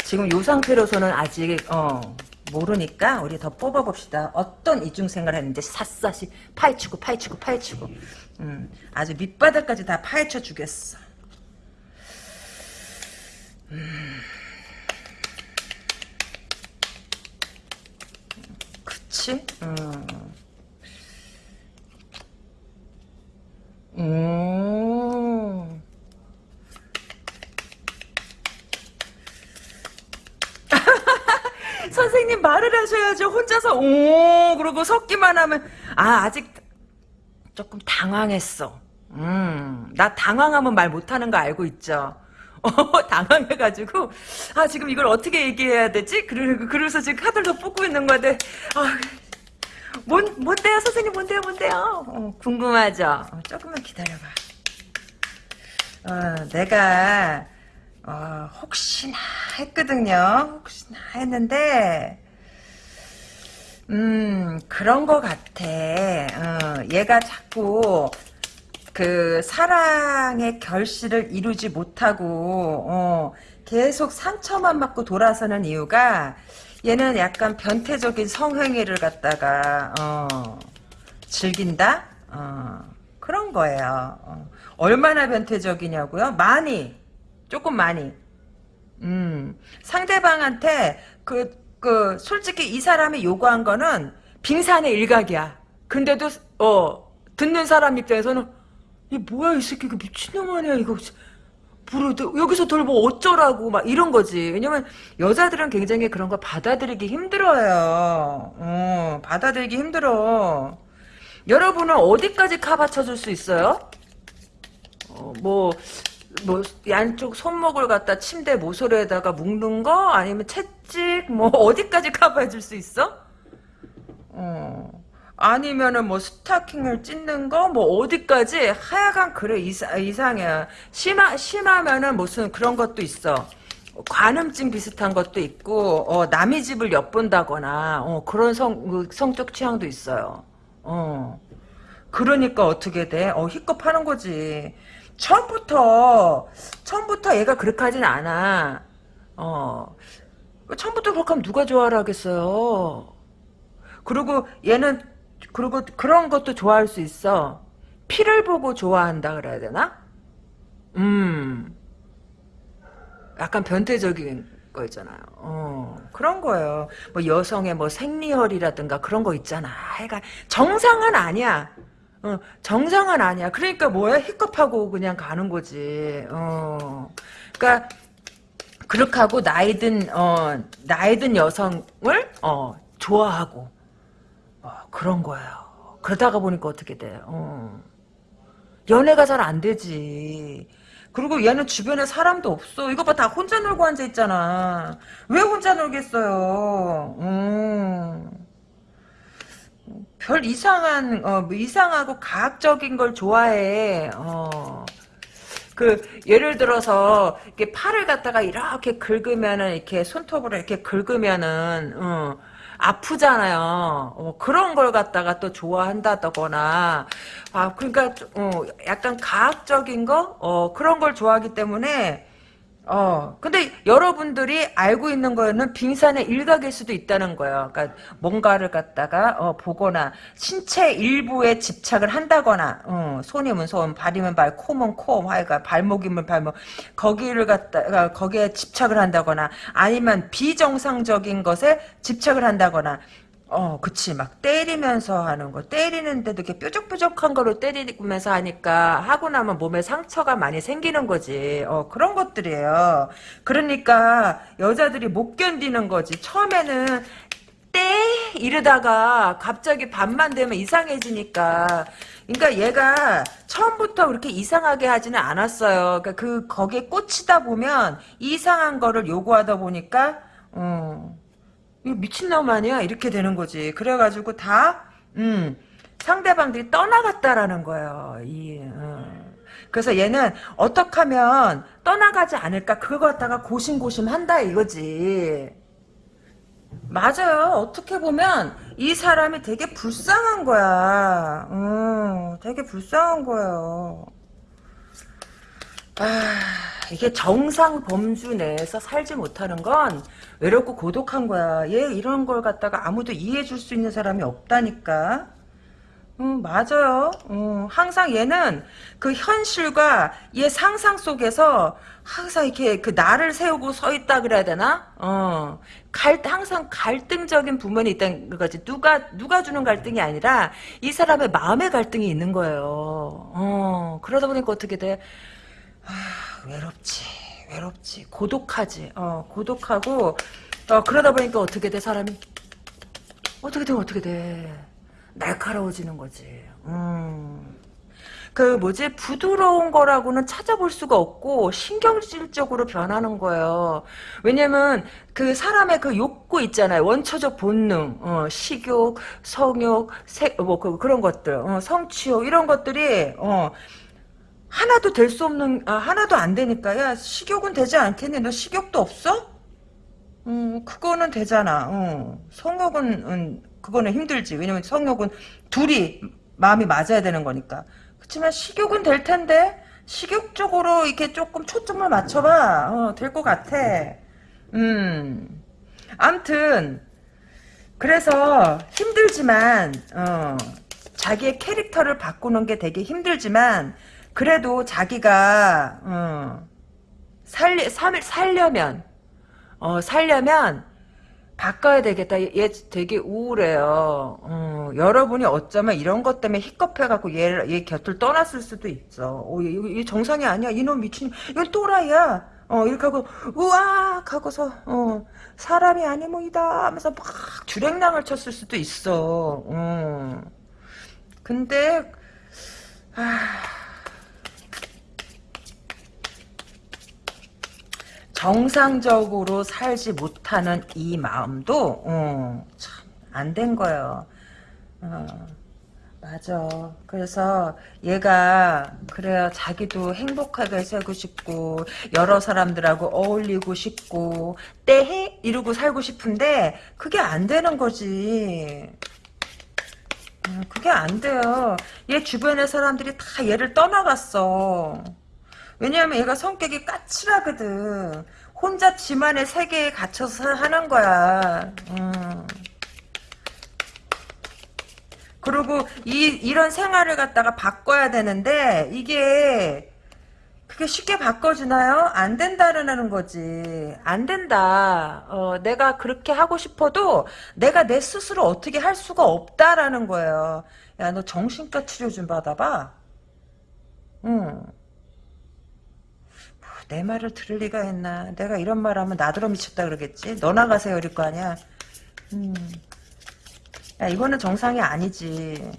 지금 이 상태로서는 아직 어, 모르니까 우리 더 뽑아봅시다. 어떤 이중생활을 했는지 샅샅이 파헤치고 파헤치고 파헤치고 음, 아주 밑바닥까지 다 파헤쳐 주겠어. 음. 그치? 음. 음. 선생님 말을 하셔야죠. 혼자서 오 그러고 섞기만 하면 아 아직 조금 당황했어. 음, 나 당황하면 말 못하는 거 알고 있죠. 당황해가지고 아 지금 이걸 어떻게 얘기해야 되지? 그러, 그래서 지금 카드를 더 뽑고 있는 건데 아, 뭔, 뭔데요 선생님 뭔데요 뭔데요? 어, 궁금하죠? 어, 조금만 기다려봐. 어, 내가 어, 혹시나 했거든요. 혹시나 했는데 음 그런 거 같아. 어, 얘가 자꾸 그 사랑의 결실을 이루지 못하고 어, 계속 상처만 맞고 돌아서는 이유가 얘는 약간 변태적인 성행위를 갖다가 어, 즐긴다 어, 그런 거예요. 어, 얼마나 변태적이냐고요? 많이 조금 많이. 음 상대방한테 그, 그 솔직히 이 사람이 요구한 거는 빙산의 일각이야. 근데도 어 듣는 사람 입장에서는 이 뭐야 이 새끼 그 미친놈 아니야 이거 부르 여기서 돌뭐 어쩌라고 막 이런 거지 왜냐면 여자들은 굉장히 그런 거 받아들이기 힘들어요 어, 받아들이기 힘들어 여러분은 어디까지 카바쳐줄 수 있어요? 어, 뭐, 뭐, 양쪽 손목을 갖다 침대 모서리에다가 묶는 거? 아니면 채찍? 뭐, 어디까지 커버해줄 수 있어? 어. 아니면은 뭐 스타킹을 찢는 거 뭐 어디까지 하여간 그래 이상, 이상해 심하, 심하면은 무슨 그런 것도 있어 관음증 비슷한 것도 있고 어, 남의 집을 엿본다거나 어, 그런 성, 그 성적 취향도 있어요 어. 그러니까 어떻게 돼? 어, 희겁하는 거지 처음부터 처음부터 얘가 그렇게 하진 않아 어. 처음부터 그렇게 하면 누가 좋아라 하겠어요 그리고 얘는 그리고 그런 것도 좋아할 수 있어. 피를 보고 좋아한다 그래야 되나? 음. 약간 변태적인 거 있잖아요. 어, 그런 거예요. 뭐 여성의 뭐 생리혈이라든가 그런 거 있잖아. 하여간 정상은 아니야. 어, 정상은 아니야. 그러니까 뭐야? 희겁하고 그냥 가는 거지. 어. 그러니까 그렇게 하고 나이든 어, 나이든 여성을 어, 좋아하고 어, 그런 거예요. 그러다가 보니까 어떻게 돼. 어. 연애가 잘 안 되지. 그리고 얘는 주변에 사람도 없어. 이거 봐, 다 혼자 놀고 앉아 있잖아. 왜 혼자 놀겠어요? 음. 별 이상한, 어, 뭐 이상하고 과학적인 걸 좋아해. 어. 그, 예를 들어서, 이렇게 팔을 갖다가 이렇게 긁으면은, 이렇게 손톱으로 이렇게 긁으면은, 어, 아프잖아요. 어, 그런 걸 갖다가 또 좋아한다거나, 아, 그러니까, 어, 약간 과학적인 거? 어, 그런 걸 좋아하기 때문에, 어, 근데 여러분들이 알고 있는 거는 빙산의 일각일 수도 있다는 거예요. 그러니까 뭔가를 갖다가 어, 보거나 신체 일부에 집착을 한다거나 어, 손이면 손, 발이면 발, 코면 코, 하여간 발목이면 발목 거기를 갖다가 거기에 집착을 한다거나 아니면 비정상적인 것에 집착을 한다거나 어, 그치. 막 때리면서 하는 거. 때리는데도 이렇게 뾰족뾰족한 거로 때리면서 하니까 하고 나면 몸에 상처가 많이 생기는 거지. 어, 그런 것들이에요. 그러니까 여자들이 못 견디는 거지. 처음에는 때 이러다가 갑자기 밤만 되면 이상해지니까. 그러니까 얘가 처음부터 그렇게 이상하게 하지는 않았어요. 그러니까 그 거기에 꽂히다 보면 이상한 거를 요구하다 보니까 어. 미친놈 아니야? 이렇게 되는 거지. 그래가지고 다, 음, 상대방들이 떠나갔다라는 거예요. 이, 어. 그래서 얘는 어떻게 하면 떠나가지 않을까? 그거 갖다가 고심고심 한다 이거지. 맞아요. 어떻게 보면 이 사람이 되게 불쌍한 거야. 음, 되게 불쌍한 거예요. 아, 이게 정상 범주 내에서 살지 못하는 건 외롭고 고독한 거야. 얘 이런 걸 갖다가 아무도 이해해 줄 수 있는 사람이 없다니까. 음, 맞아요. 음, 항상 얘는 그 현실과 얘 상상 속에서 항상 이렇게 그 나를 세우고 서 있다 그래야 되나? 어, 갈, 항상 갈등적인 부분이 있다는 거지. 누가, 누가 주는 갈등이 아니라 이 사람의 마음의 갈등이 있는 거예요. 어, 그러다 보니까 어떻게 돼? 아, 외롭지. 외롭지. 고독하지. 어, 고독하고, 어, 그러다 보니까 어떻게 돼, 사람이? 어떻게 돼, 어떻게 돼. 날카로워지는 거지. 음. 그 뭐지 부드러운 거라고는 찾아볼 수가 없고 신경질적으로 변하는 거예요. 왜냐면 그 사람의 그 욕구 있잖아요. 원초적 본능, 어, 식욕, 성욕, 세, 뭐 그, 그런 것들, 어, 성취욕 이런 것들이 어, 하나도 될 수 없는 아, 하나도 안 되니까 야 식욕은 되지 않겠니? 너 식욕도 없어? 음, 그거는 되잖아. 어. 성욕은 음, 그거는 힘들지. 왜냐면 성욕은 둘이 마음이 맞아야 되는 거니까. 그렇지만 식욕은 될 텐데 식욕 쪽으로 이렇게 조금 초점을 맞춰봐. 어, 될 것 같아. 음. 암튼 그래서 힘들지만 어, 자기의 캐릭터를 바꾸는 게 되게 힘들지만 그래도 자기가 어, 살리, 살, 살려면 어, 살려면 바꿔야 되겠다. 얘, 얘 되게 우울해요. 어, 여러분이 어쩌면 이런 것 때문에 히껍해갖고 얘, 얘 곁을 떠났을 수도 있어. 어, 얘, 얘 정상이 아니야. 이놈 미친, 이건 또라이야. 어, 이렇게 하고, 우악! 하고서, 어, 사람이 아니모이다 하면서 막 주랭랑을 쳤을 수도 있어. 어. 근데, 아, 정상적으로 살지 못하는 이 마음도 어, 참안 된 거예요. 어, 맞아. 그래서 얘가 그래요. 자기도 행복하게 살고 싶고 여러 사람들하고 어울리고 싶고 때해 이러고 살고 싶은데 그게 안 되는 거지. 어, 그게 안 돼요. 얘 주변의 사람들이 다 얘를 떠나갔어. 왜냐하면 얘가 성격이 까칠하거든. 혼자 지만의 세계에 갇혀서 하는 거야. 음. 그리고 이 이런 생활을 갖다가 바꿔야 되는데 이게 그게 쉽게 바꿔주나요? 안 된다라는 거지. 안 된다. 어, 내가 그렇게 하고 싶어도 내가 내 스스로 어떻게 할 수가 없다라는 거예요. 야, 너 정신과 치료 좀 받아봐. 응. 내 말을 들을 리가 있나. 내가 이런 말 하면 나더러 미쳤다 그러겠지. 너 나가세요 이럴 거 아니야. 음. 야 이거는 정상이 아니지.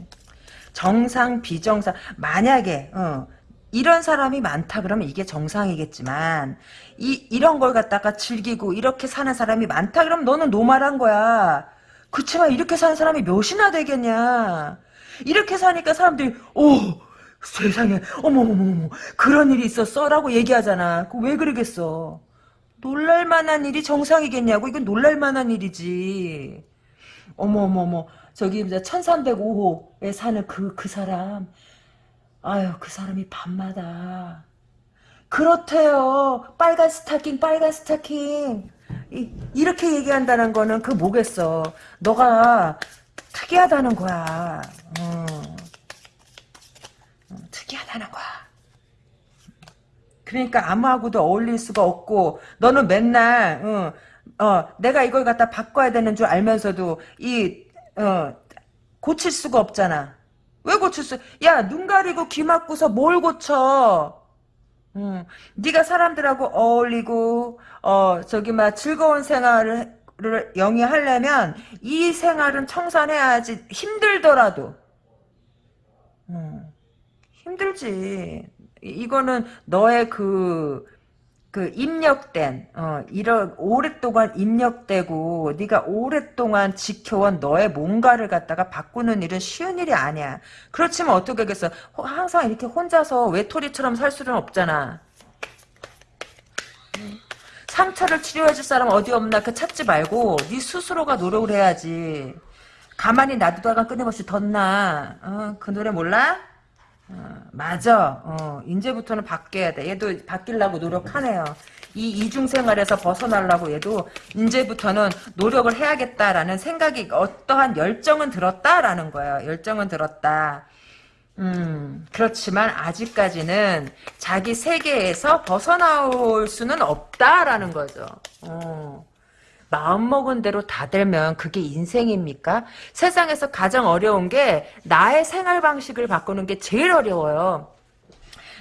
정상 비정상 만약에 어, 이런 사람이 많다 그러면 이게 정상이겠지만 이 이런 걸 갖다가 즐기고 이렇게 사는 사람이 많다 그러면 너는 노말한 거야. 그치만 이렇게 사는 사람이 몇이나 되겠냐. 이렇게 사니까 사람들이 오 세상에 어머머머 그런 일이 있었어? 라고 얘기하잖아. 왜 그러겠어? 놀랄만한 일이 정상이겠냐고 이건 놀랄만한 일이지. 어머머머 저기 이제 1305호에 사는 그, 그 사람 아유 그 사람이 밤마다 그렇대요. 빨간 스타킹 빨간 스타킹 이, 이렇게 얘기한다는 거는 그 뭐겠어. 너가 특이하다는 거야. 어. 특이하다는 거야. 그러니까 아무하고도 어울릴 수가 없고 너는 맨날 어, 어, 내가 이걸 갖다 바꿔야 되는 줄 알면서도 이 어, 고칠 수가 없잖아. 왜 고칠 수? 야, 눈 가리고 귀 막고서 뭘 고쳐? 음, 네가 사람들하고 어울리고 어, 저기 막 즐거운 생활을 영위하려면 이 생활은 청산해야지 힘들더라도. 음. 힘들지. 이거는 너의 그, 그 입력된 어 이런 오랫동안 입력되고 네가 오랫동안 지켜온 너의 뭔가를 갖다가 바꾸는 일은 쉬운 일이 아니야. 그렇지만 어떻게 하겠어? 항상 이렇게 혼자서 외톨이처럼 살 수는 없잖아. 상처를 치료해줄 사람 어디 없나 그 찾지 말고 네 스스로가 노력을 해야지. 가만히 놔두다가 끊임없이 덧나. 어, 그 노래 몰라? 어, 맞아. 어, 이제부터는 바뀌어야 돼. 얘도 바뀌려고 노력하네요. 이 이중 생활에서 벗어나려고 얘도 이제부터는 노력을 해야겠다라는 생각이 어떠한 열정은 들었다라는 거예요. 열정은 들었다. 음, 그렇지만 아직까지는 자기 세계에서 벗어나올 수는 없다라는 거죠. 어. 마음먹은 대로 다 되면 그게 인생입니까? 세상에서 가장 어려운 게 나의 생활 방식을 바꾸는 게 제일 어려워요.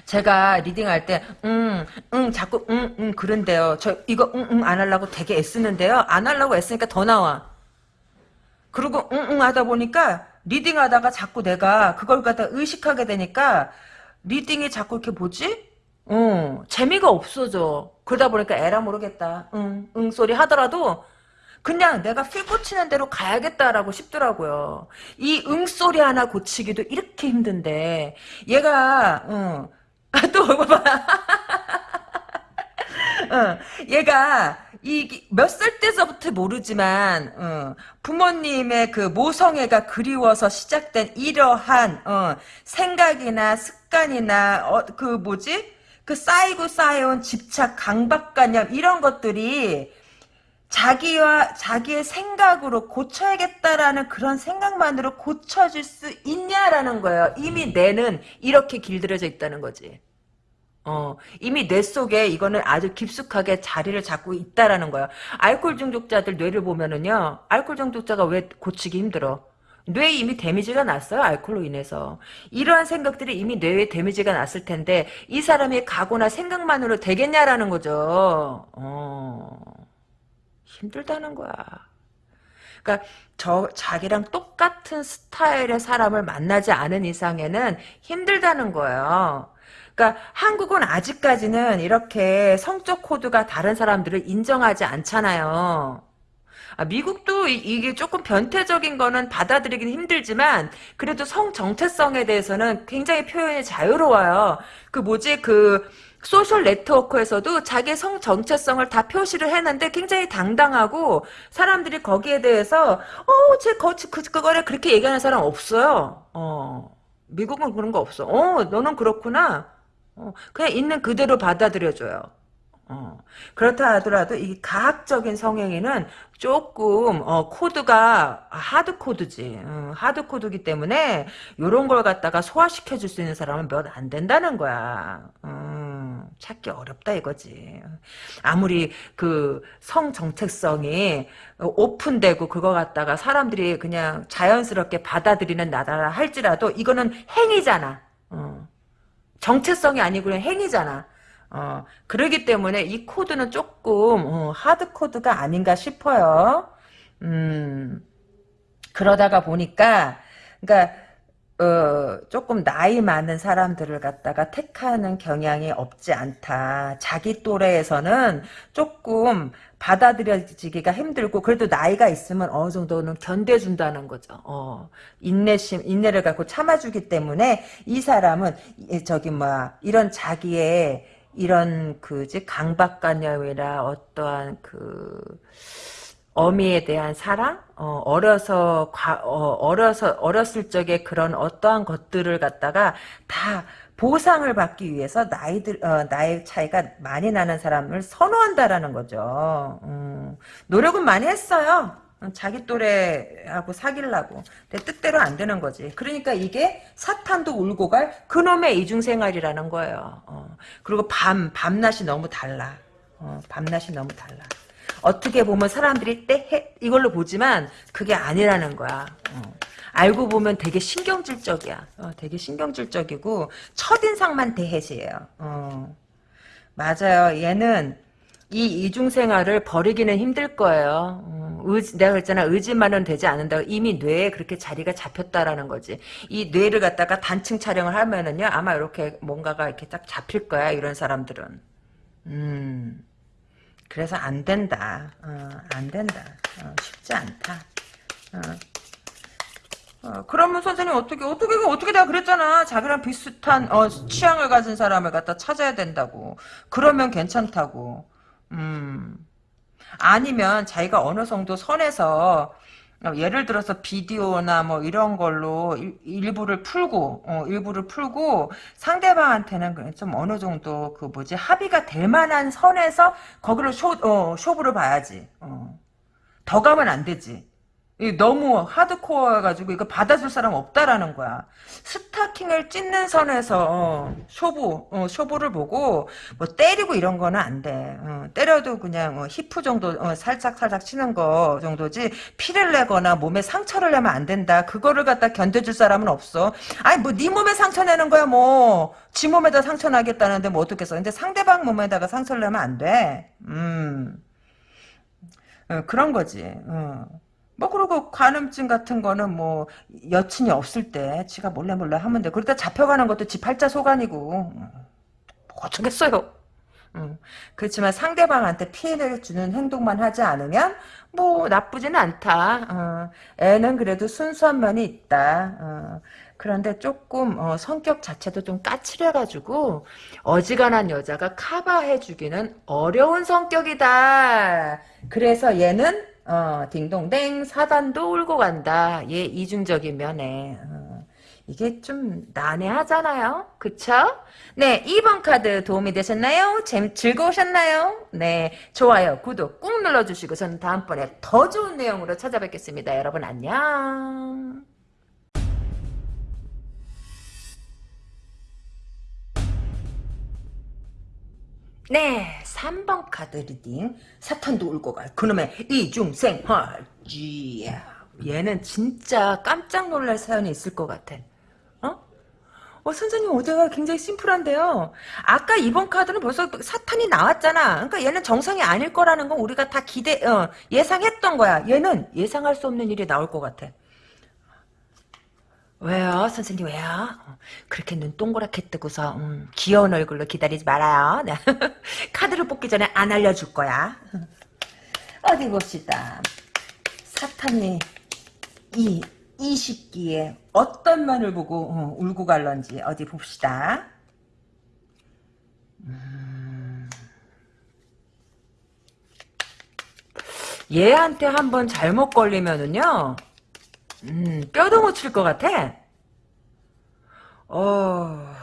제가 리딩할 때, 응, 응, 자꾸, 응, 응, 그런데요. 저, 이거, 응, 응, 안 하려고 되게 애쓰는데요. 안 하려고 애쓰니까 더 나와. 그리고, 응, 응 하다 보니까, reading 하다가 자꾸 내가 그걸 갖다 의식하게 되니까, reading이 자꾸 이렇게 뭐지? 어, 재미가 없어져. 그러다 보니까 에라 모르겠다. 응, 응 소리 하더라도 그냥 내가 feel 꽂히는 대로 가야겠다라고 싶더라고요. 이 응 소리 하나 고치기도 이렇게 힘든데 얘가 응, 또 봐봐. 어, 얘가 이 몇 살 때서부터 모르지만 어, 부모님의 그 모성애가 그리워서 시작된 이러한 어, 생각이나 습관이나 어, 그 뭐지 그 쌓이고 쌓여온 집착 강박관념 이런 것들이 자기와 자기의 생각으로 고쳐야겠다라는 그런 생각만으로 고쳐질 수 있냐라는 거예요. 이미 뇌는 이렇게 길들여져 있다는 거지. 어, 이미 뇌 속에 이거는 아주 깊숙하게 자리를 잡고 있다라는 거야. 알코올 중독자들 뇌를 보면은요, 알코올 중독자가 왜 고치기 힘들어? 뇌에 이미 데미지가 났어요, 알코올로 인해서. 이러한 생각들이 이미 뇌에 데미지가 났을 텐데, 이 사람의 각오나 생각만으로 되겠냐라는 거죠. 어, 힘들다는 거야. 그러니까 저 자기랑 똑같은 스타일의 사람을 만나지 않은 이상에는 힘들다는 거예요. 그러니까 한국은 아직까지는 이렇게 성적 코드가 다른 사람들을 인정하지 않잖아요. 아, 미국도 이, 게 조금 변태적인 거는 받아들이긴 힘들지만 그래도 성 정체성에 대해서는 굉장히 표현이 자유로워요. 그 뭐지 그 소셜 네트워크에서도 자기 성 정체성을 다 표시를 했는데 굉장히 당당하고 사람들이 거기에 대해서 어제 그, 그거를 그렇게 얘기하는 사람 없어요. 어 미국은 그런 거 없어. 어 너는 그렇구나. 어, 그냥 있는 그대로 받아들여줘요. 어, 그렇다 하더라도 이 가학적인 성행위는 조금 어, 코드가 하드 코드지. 어, 하드 코드기 때문에 이런 걸 갖다가 소화시켜 줄 수 있는 사람은 몇 안 된다는 거야. 음, 찾기 어렵다 이거지. 아무리 그 성 정체성이 오픈되고 그거 갖다가 사람들이 그냥 자연스럽게 받아들이는 나라라 할지라도 이거는 행위잖아. 어. 정체성이 아니고 그냥 행위잖아. 어, 그러기 때문에 이 코드는 조금 어, 하드 코드가 아닌가 싶어요. 음, 그러다가 보니까 그러니까 어, 조금 나이 많은 사람들을 갖다가 택하는 경향이 없지 않다. 자기 또래에서는 조금 받아들여지기가 힘들고 그래도 나이가 있으면 어느 정도는 견뎌준다는 거죠. 어, 인내심, 인내를 갖고 참아주기 때문에 이 사람은 저기 뭐 이런 자기의 이런 그지 강박관념이나 어떠한 그 어미에 대한 사랑, 어, 어려서 과, 어, 어려서 어렸을 적에 그런 어떠한 것들을 갖다가 다 보상을 받기 위해서 나이들 어, 나이 차이가 많이 나는 사람을 선호한다라는 거죠. 음, 노력은 많이 했어요. 자기 또래하고 사귈라고. 근데 뜻대로 안 되는 거지. 그러니까 이게 사탄도 울고 갈 그놈의 이중생활이라는 거예요. 어, 그리고 밤, 밤낮이 너무 달라. 어, 밤낮이 너무 달라. 어떻게 보면 사람들이 때 이걸로 보지만 그게 아니라는 거야. 어. 알고 보면 되게 신경질적이야. 어, 되게 신경질적이고 첫인상만 대해지예요. 어. 맞아요. 얘는 이 이중생활을 버리기는 힘들 거예요. 어, 의지, 내가 그랬잖아. 의지만은 되지 않는다고. 이미 뇌에 그렇게 자리가 잡혔다라는 거지. 이 뇌를 갖다가 단층 촬영을 하면은요. 아마 이렇게 뭔가가 이렇게 딱 잡힐 거야. 이런 사람들은. 음. 그래서 안 된다. 어, 안 된다. 어, 쉽지 않다. 어. 어, 그러면 선생님 어떻게 어떻게 어떻게 내가 그랬잖아 자기랑 비슷한 어, 취향을 가진 사람을 갖다 찾아야 된다고 그러면 괜찮다고 음. 아니면 자기가 어느 정도 선에서 어, 예를 들어서 비디오나 뭐 이런 걸로 일, 부를 풀고 어, 일부를 풀고 상대방한테는 좀 어느 정도 그 뭐지 합의가 될 만한 선에서 거기를 쇼 어, 쇼부를 봐야지. 어. 더 가면 안 되지 너무 하드코어여가지고 이거 받아줄 사람 없다라는 거야. 스타킹을 찢는 선에서 어, 쇼부, 어, 쇼부를 보고 뭐 때리고 이런 거는 안 돼. 어, 때려도 그냥 어, 히프 정도 어, 살짝 살짝 치는 거 정도지 피를 내거나 몸에 상처를 내면 안 된다. 그거를 갖다 견뎌줄 사람은 없어. 아니 뭐 네 몸에 상처 내는 거야 뭐. 지 몸에다 상처 나겠다는데 뭐 어떻겠어. 근데 상대방 몸에다가 상처를 내면 안 돼. 음. 어, 그런 거지. 어. 뭐 그리고 간음증 같은 거는 뭐 여친이 없을 때 지가 몰래 몰래 하면 돼. 그러다 잡혀가는 것도 지 팔자 소관이고 뭐 어쩌겠어요. 음, 그렇지만 상대방한테 피해를 주는 행동만 하지 않으면 뭐 나쁘지는 않다. 어, 애는 그래도 순수한 면이 있다. 어, 그런데 조금 어, 성격 자체도 좀 까칠해가지고 어지간한 여자가 커버해주기는 어려운 성격이다. 그래서 얘는 어, 딩동댕 사단도 울고 간다. 얘 이중적인 면에. 어, 이게 좀 난해하잖아요. 그쵸? 네, 2번 카드 도움이 되셨나요? 재미, 즐거우셨나요? 네, 좋아요, 구독 꾹 눌러주시고 저는 다음번에 더 좋은 내용으로 찾아뵙겠습니다. 여러분 안녕. 네, 3번 카드 reading. 사탄도 울고 갈 그놈의 이중생활지. 얘는 진짜 깜짝 놀랄 사연이 있을 것 같아. 어? 어, 선생님 오대가 굉장히 심플한데요. 아까 이번 카드는 벌써 사탄이 나왔잖아. 그러니까 얘는 정상이 아닐 거라는 건 우리가 다 기대, 어, 예상했던 거야. 얘는 예상할 수 없는 일이 나올 것 같아. 왜요? 선생님 왜요? 어, 그렇게 눈 동그랗게 뜨고서 음, 귀여운 얼굴로 기다리지 말아요. 네. 카드를 뽑기 전에 안 알려줄 거야. 어디 봅시다. 사탄이 이, 이 시기에 어떤 면을 보고 어, 울고 갈런지 어디 봅시다. 음. 얘한테 한번 잘못 걸리면은요. 음, 뼈도 못 칠 것 같아. 어,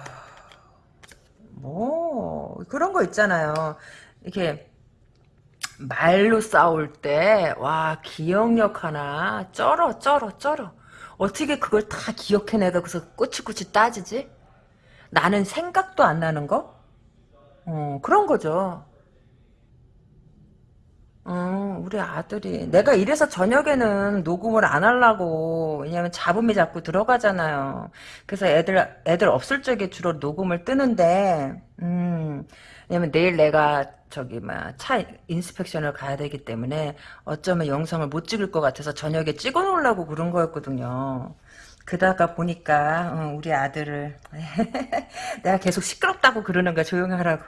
뭐, 그런 거 있잖아요. 이렇게, 말로 싸울 때, 와, 기억력 하나, 쩔어, 쩔어, 쩔어. 어떻게 그걸 다 기억해내가 그래서 꼬치꼬치 따지지? 나는 생각도 안 나는 거? 어, 그런 거죠. 어, 우리 아들이 내가 이래서 저녁에는 녹음을 안 하려고 왜냐면 잡음이 자꾸 들어가잖아요. 그래서 애들 애들 없을 적에 주로 녹음을 뜨는데 음 왜냐면 내일 내가 저기 막차 인스펙션을 가야 되기 때문에 어쩌면 영상을 못 찍을 것 같아서 저녁에 찍어 놓으려고 그런 거였거든요. 그다가 보니까 어, 우리 아들을 내가 계속 시끄럽다고 그러는 거야 조용하라고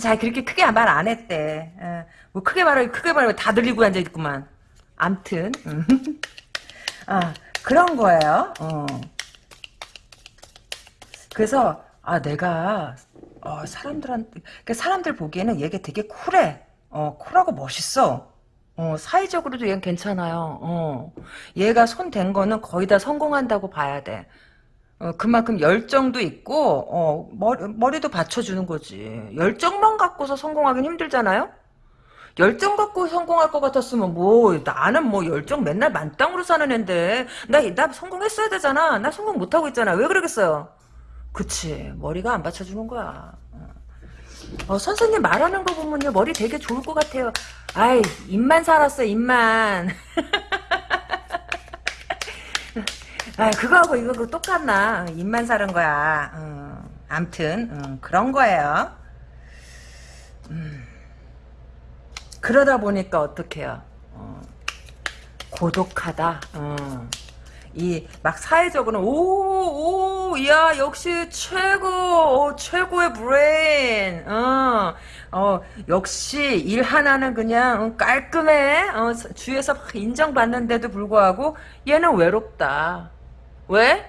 잘 그렇게 크게 말 안 했대 어, 뭐 크게 말하기 크게 말하고 다 들리고 앉아 있구만 암튼 음. 아 그런 거예요 어. 그래서 아 내가 어, 사람들한테 그러니까 사람들 보기에는 얘가 되게 쿨해 어 쿨하고 멋있어 어, 사회적으로도 얘는 괜찮아요. 어. 얘가 손 댄 거는 거의 다 성공한다고 봐야 돼. 어, 그만큼 열정도 있고, 어, 머리, 머리도 받쳐주는 거지. 열정만 갖고서 성공하긴 힘들잖아요? 열정 갖고 성공할 것 같았으면 뭐 나는 뭐 열정 맨날 만땅으로 사는 앤데 나, 나 성공했어야 되잖아. 나 성공 못하고 있잖아. 왜 그러겠어요? 그치. 머리가 안 받쳐주는 거야. 어, 선생님 말하는 거 보면요 머리 되게 좋을 것 같아요. 아이 입만 살았어 입만. 아 그거하고 이거 그 똑같나 입만 사는 거야. 어, 암튼 어, 그런 거예요. 음, 그러다 보니까 어떡해요. 어, 고독하다. 어. 이 막 사회적으로는 오오 야 역시 최고 오, 최고의 브레인 어, 어 역시 일 하나는 그냥 어, 깔끔해 어, 주위에서 막 인정받는데도 불구하고 얘는 외롭다 왜?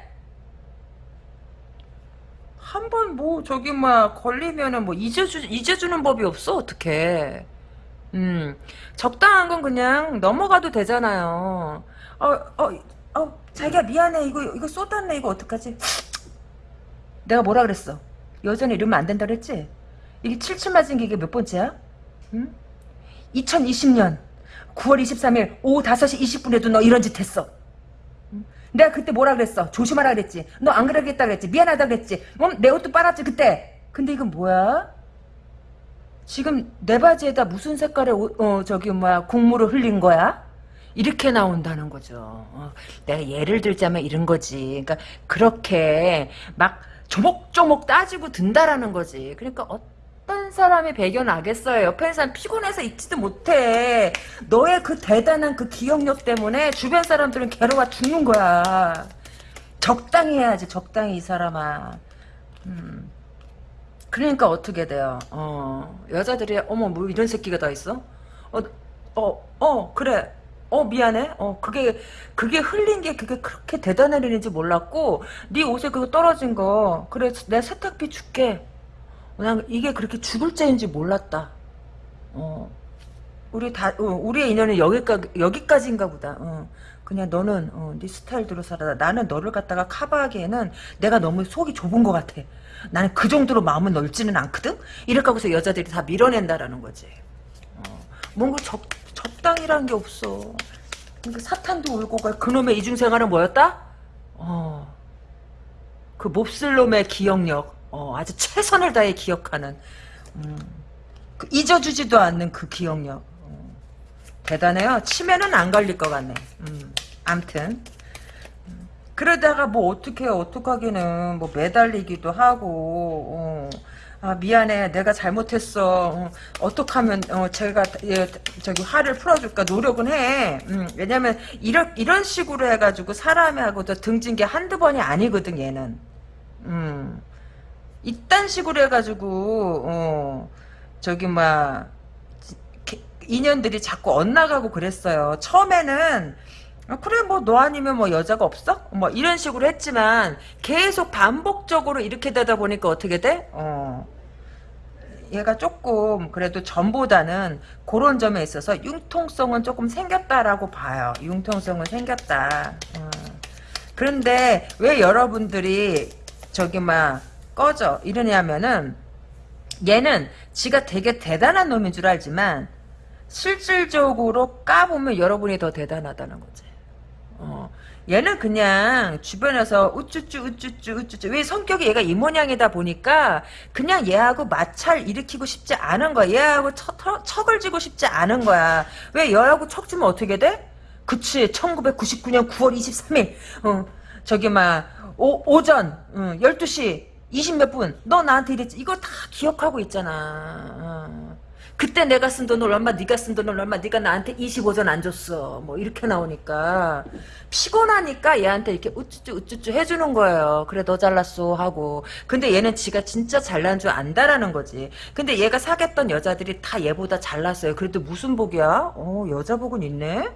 한 번 뭐 저기 막 걸리면은 뭐 잊어주 잊어주는 법이 없어 어떻게 음 적당한 건 그냥 넘어가도 되잖아요 어, 어, 어, 자기야 미안해 이거 이거 쏟았네 이거 어떡하지? 내가 뭐라 그랬어? 여전히 이러면 안 된다 그랬지? 이게 칠칠 맞은 게 이게 몇 번째야? 응? 2020년 9월 23일 오후 5시 20분에도 너 이런 짓 했어. 응? 내가 그때 뭐라 그랬어? 조심하라 그랬지. 너 안 그러겠다 그랬지. 미안하다 그랬지. 어? 내 옷도 빨았지 그때. 근데 이건 뭐야? 지금 내 바지에다 무슨 색깔의 옷, 어, 저기 뭐야 국물을 흘린 거야? 이렇게 나온다는 거죠. 어, 내가 예를 들자면 이런 거지. 그러니까 그렇게 막 조목조목 따지고 든다라는 거지. 그러니까 어떤 사람이 배겨나겠어요. 옆에 사람 피곤해서 있지도 못해. 너의 그 대단한 그 기억력 때문에 주변 사람들은 괴로워 죽는 거야. 적당히 해야지, 적당히 이 사람아. 음. 그러니까 어떻게 돼요? 어, 여자들이 어머 뭐 이런 새끼가 다 있어? 어, 어, 어, 그래. 어 미안해. 어 그게 그게 흘린 게 그게 그렇게 대단한 일인지 몰랐고 네 옷에 그거 떨어진 거 그래 내 세탁비 줄게. 그냥 이게 그렇게 죽을 죄인지 몰랐다. 어 우리 다 어, 우리의 인연은 여기까 여기까지인가 보다. 어. 그냥 너는 어, 네 스타일대로 살아. 나는 너를 갖다가 커버하기에는 내가 너무 속이 좁은 것 같아. 나는 그 정도로 마음은 넓지는 않거든. 이렇게 하고서 여자들이 다 밀어낸다라는 거지. 어. 뭔가 적 적당이라는 게 없어. 그러니까 사탄도 울고 가. 그놈의 이중생활은 뭐였다? 어. 그 몹쓸 놈의 기억력. 어, 아주 최선을 다해 기억하는. 음. 그 잊어주지도 않는 그 기억력. 어. 대단해요. 치매는 안 걸릴 것 같네. 음. 암튼. 음. 그러다가 뭐 어떻게 어떡하기는 뭐 매달리기도 하고 어. 아 미안해. 내가 잘못했어. 어, 떻게 하면 어, 제가 예, 저기 화를 풀어줄까 노력은 해. 음, 왜냐면 이런 이런 식으로 해가지고 사람하고도 등진 게 한두 번이 아니거든 얘는. 음. 이딴 식으로 해가지고 어, 저기 막 인연들이 자꾸 엇나가고 그랬어요. 처음에는 아, 그래 뭐 너 아니면 뭐 여자가 없어? 뭐 이런 식으로 했지만 계속 반복적으로 이렇게 되다 보니까 어떻게 돼? 어. 얘가 조금 그래도 전보다는 그런 점에 있어서 융통성은 조금 생겼다라고 봐요. 융통성은 생겼다. 어. 그런데 왜 여러분들이 저기 막 꺼져 이러냐면은 얘는 지가 되게 대단한 놈인 줄 알지만 실질적으로 까보면 여러분이 더 대단하다는 거지. 어. 얘는 그냥 주변에서 우쭈쭈 우쭈쭈 우쭈쭈 왜 성격이 얘가 이 모양이다 보니까 그냥 얘하고 마찰 일으키고 싶지 않은 거야. 얘하고 척, 척을 지고 싶지 않은 거야. 왜 얘하고 척 지면 어떻게 돼? 그치 1999년 9월 23일 어, 저기 막 오, 오전 어, 12시 20 몇 분 너 나한테 이랬지 이거 다 기억하고 있잖아 어. 그때 내가 쓴 돈을 얼마 네가 쓴 돈을 얼마 네가 나한테 25전 안 줬어. 뭐 이렇게 나오니까 피곤하니까 얘한테 이렇게 우쭈쭈 우쭈쭈 해주는 거예요. 그래 너 잘났어 하고. 근데 얘는 지가 진짜 잘난 줄 안다라는 거지. 근데 얘가 사귀었던 여자들이 다 얘보다 잘났어요. 그래도 무슨 복이야? 어 여자 복은 있네?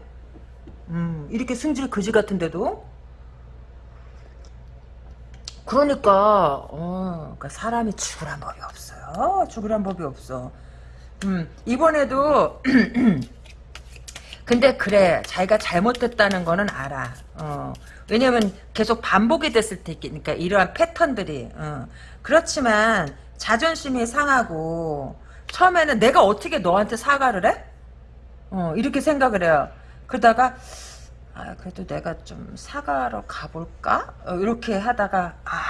음 이렇게 승질 그지 같은데도? 그러니까 어 그러니까 사람이 죽으란 법이 없어요. 죽으란 법이 없어 음, 이번에도 근데 그래 자기가 잘못했다는 거는 알아. 어, 왜냐면 계속 반복이 됐을 테니까 이러한 패턴들이 어, 그렇지만 자존심이 상하고 처음에는 내가 어떻게 너한테 사과를 해? 어, 이렇게 생각을 해요. 그러다가 아, 그래도 내가 좀 사과로 가볼까? 어, 이렇게 하다가 아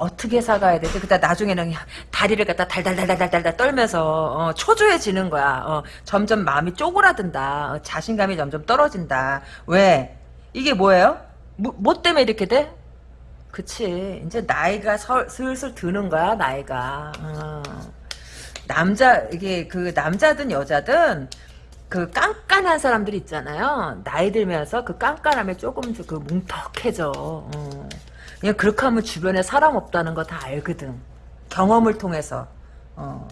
어떻게 사가야 되지? 그다 나중에는 다리를 갖다 달달달달달달 떨면서 어, 초조해지는 거야. 어, 점점 마음이 쪼그라든다. 어, 자신감이 점점 떨어진다. 왜? 이게 뭐예요? 뭐, 뭐 때문에 이렇게 돼? 그치. 이제 나이가 서, 슬슬 드는 거야, 나이가. 어. 남자, 이게 그 남자든 여자든 그 깐깐한 사람들 있잖아요. 나이 들면서 그 깐깐함에 조금 그 뭉턱해져. 어. 그냥 그렇게 하면 주변에 사람 없다는 거 다 알거든. 경험을 통해서. 어.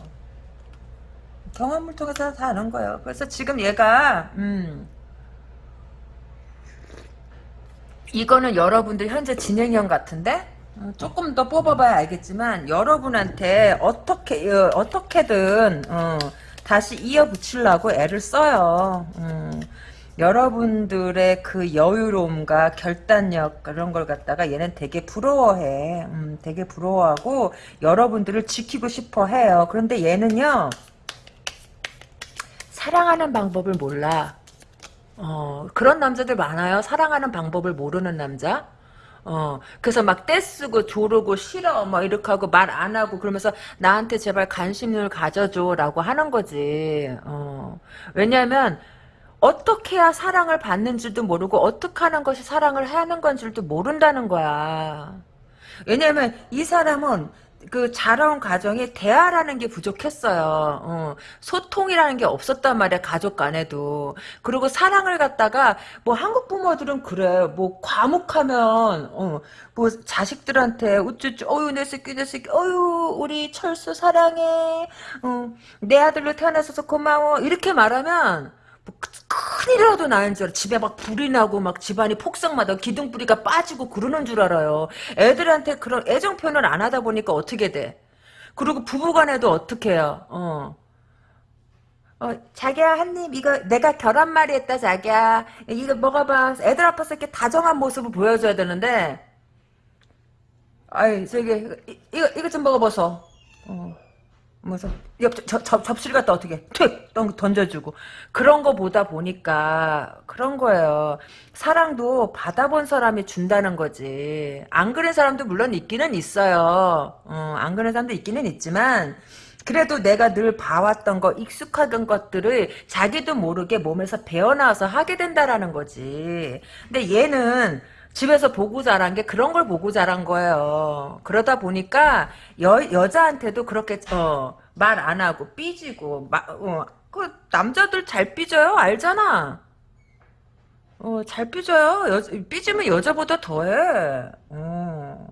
경험을 통해서 다 아는 거예요. 그래서 지금 얘가 음, 이거는 여러분들 현재 진행형 같은데 어, 조금 더 뽑아봐야 알겠지만 여러분한테 어떻게 어, 어떻게든 어, 다시 이어붙이려고 애를 써요. 음. 여러분들의 그 여유로움과 결단력 그런 걸 갖다가 얘는 되게 부러워해. 음, 되게 부러워하고 여러분들을 지키고 싶어 해요. 그런데 얘는요. 사랑하는 방법을 몰라. 어, 그런 남자들 많아요. 사랑하는 방법을 모르는 남자. 어, 그래서 막 떼쓰고 조르고 싫어 막 이렇게 하고 말 안 하고 그러면서 나한테 제발 관심을 가져줘 라고 하는 거지. 어, 왜냐면 어떻게 해야 사랑을 받는 줄도 모르고 어떻게 하는 것이 사랑을 하는 건 줄도 모른다는 거야. 왜냐면 이 사람은 그 자라온 가정이 대화라는 게 부족했어요. 어, 소통이라는 게 없었단 말이야 가족 간에도. 그리고 사랑을 갖다가 뭐 한국 부모들은 그래. 뭐 과묵하면 어, 뭐 자식들한테 우쭈쭈 어유 내 새끼 내 새끼 어유 우리 철수 사랑해. 어, 내 아들로 태어나서 고마워 이렇게 말하면 뭐 큰일이라도 나는 줄 알아. 집에 막 불이 나고 막 집안이 폭삭마다 기둥뿌리가 빠지고 그러는 줄 알아요. 애들한테 그런 애정 표현을 안 하다 보니까 어떻게 돼? 그리고 부부간에도 어떻게 해요? 어. 어, 자기야, 한 입, 이거, 내가 결혼말이 했다, 자기야. 이거 먹어봐. 애들 앞에서 이렇게 다정한 모습을 보여줘야 되는데, 아이, 저기, 이, 이거, 이거 좀 먹어봐서. 어. 뭐서 옆 저, 저, 접시를 갖다 어떻게 툭 던져주고 그런 거 보다 보니까 그런 거예요. 사랑도 받아본 사람이 준다는 거지. 안 그런 사람도 물론 있기는 있어요. 어, 안 그런 사람도 있기는 있지만 그래도 내가 늘 봐왔던 거 익숙하던 것들을 자기도 모르게 몸에서 배어나와서 하게 된다라는 거지. 근데 얘는 집에서 보고 자란 게 그런 걸 보고 자란 거예요. 그러다 보니까 여, 여자한테도 그렇게 어, 말 안 하고 삐지고 마, 어, 그 남자들 잘 삐져요 알잖아. 어, 잘 삐져요. 여, 삐지면 여자보다 더해. 어.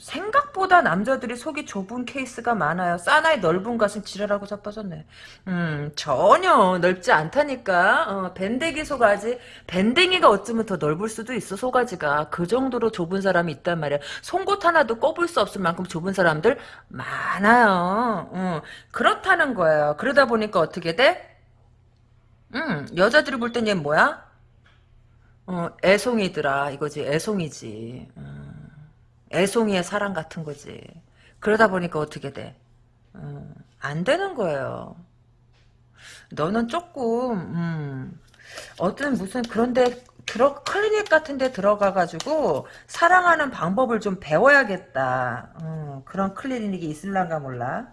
생각보다 남자들이 속이 좁은 케이스가 많아요. 사나이 넓은 가슴 지랄하고 자빠졌네. 음, 전혀 넓지 않다니까. 어, 밴댕이 소가지. 밴댕이가 어쩌면 더 넓을 수도 있어, 소가지가. 그 정도로 좁은 사람이 있단 말이야. 송곳 하나도 꼽을 수 없을 만큼 좁은 사람들 많아요. 어, 그렇다는 거예요. 그러다 보니까 어떻게 돼? 음, 여자들이 볼 땐 얘 뭐야? 어, 애송이더라. 이거지. 애송이지. 음. 애송이의 사랑 같은 거지. 그러다 보니까 어떻게 돼? 음, 안 되는 거예요. 너는 조금 음, 어떤 무슨 그런데 들어 클리닉 같은데 들어가가지고 사랑하는 방법을 좀 배워야겠다. 음, 그런 클리닉이 있을란가 몰라.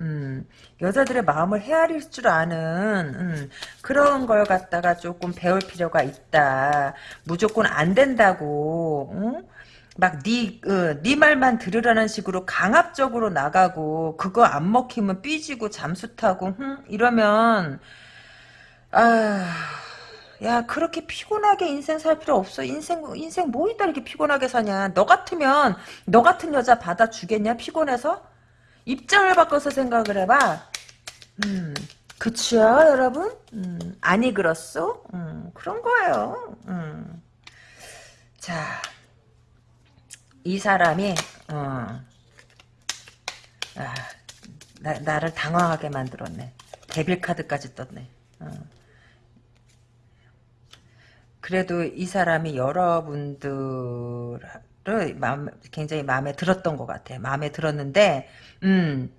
음, 여자들의 마음을 헤아릴 줄 아는 음, 그런 걸 갖다가 조금 배울 필요가 있다. 무조건 안 된다고. 응? 막네 어, 네 말만 들으라는 식으로 강압적으로 나가고 그거 안 먹히면 삐지고 잠수 타고 흠, 이러면 아. 야 그렇게 피곤하게 인생 살 필요 없어. 인생 인생 뭐 있다 이렇게 피곤하게 사냐? 너 같으면 너 같은 여자 받아주겠냐? 피곤해서? 입장을 바꿔서 생각을 해봐. 음 그치요 여러분? 음, 아니 그렇소? 음, 그런 거예요. 음. 자 이 사람이 어, 아, 나, 나를 당황하게 만들었네. 데빌 카드까지 떴네. 어. 그래도 이 사람이 여러분들을 마음, 굉장히 마음에 들었던 것 같아. 마음에 들었는데, 음,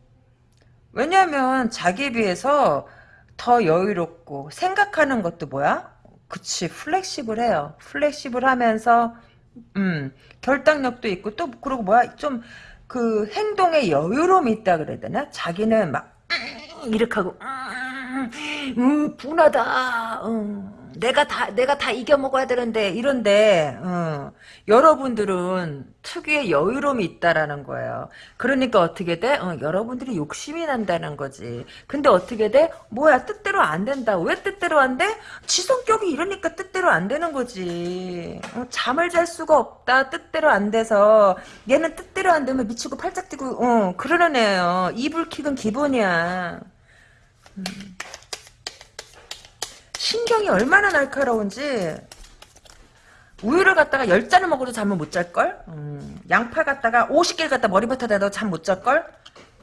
왜냐면 자기에 비해서 더 여유롭고 생각하는 것도 뭐야? 그치 flexible해요. flexible 하면서 음, 결단력도 있고 또 그리고 뭐야 좀 그 행동에 여유로움이 있다 그래야 되나? 자기는 막 이렇게 하고 음, 분하다. 음. 내가 다 내가 다 이겨 먹어야 되는데 이런데 어, 여러분들은 특유의 여유로움이 있다라는 거예요. 그러니까 어떻게 돼? 어, 여러분들이 욕심이 난다는 거지. 근데 어떻게 돼? 뭐야 뜻대로 안 된다. 왜 뜻대로 안 돼? 지 성격이 이러니까 뜻대로 안 되는 거지. 어, 잠을 잘 수가 없다. 뜻대로 안 돼서 얘는 뜻대로 안 되면 미치고 팔짝 뛰고 어, 그러는 애예요. 이불킥은 기본이야. 음. 신경이 얼마나 날카로운지 우유를 갖다가 10잔을 먹어도 잠을 못 잘걸? 음, 양파 갖다가 50개를 갖다 머리맡에 대도 잠 못 잘걸?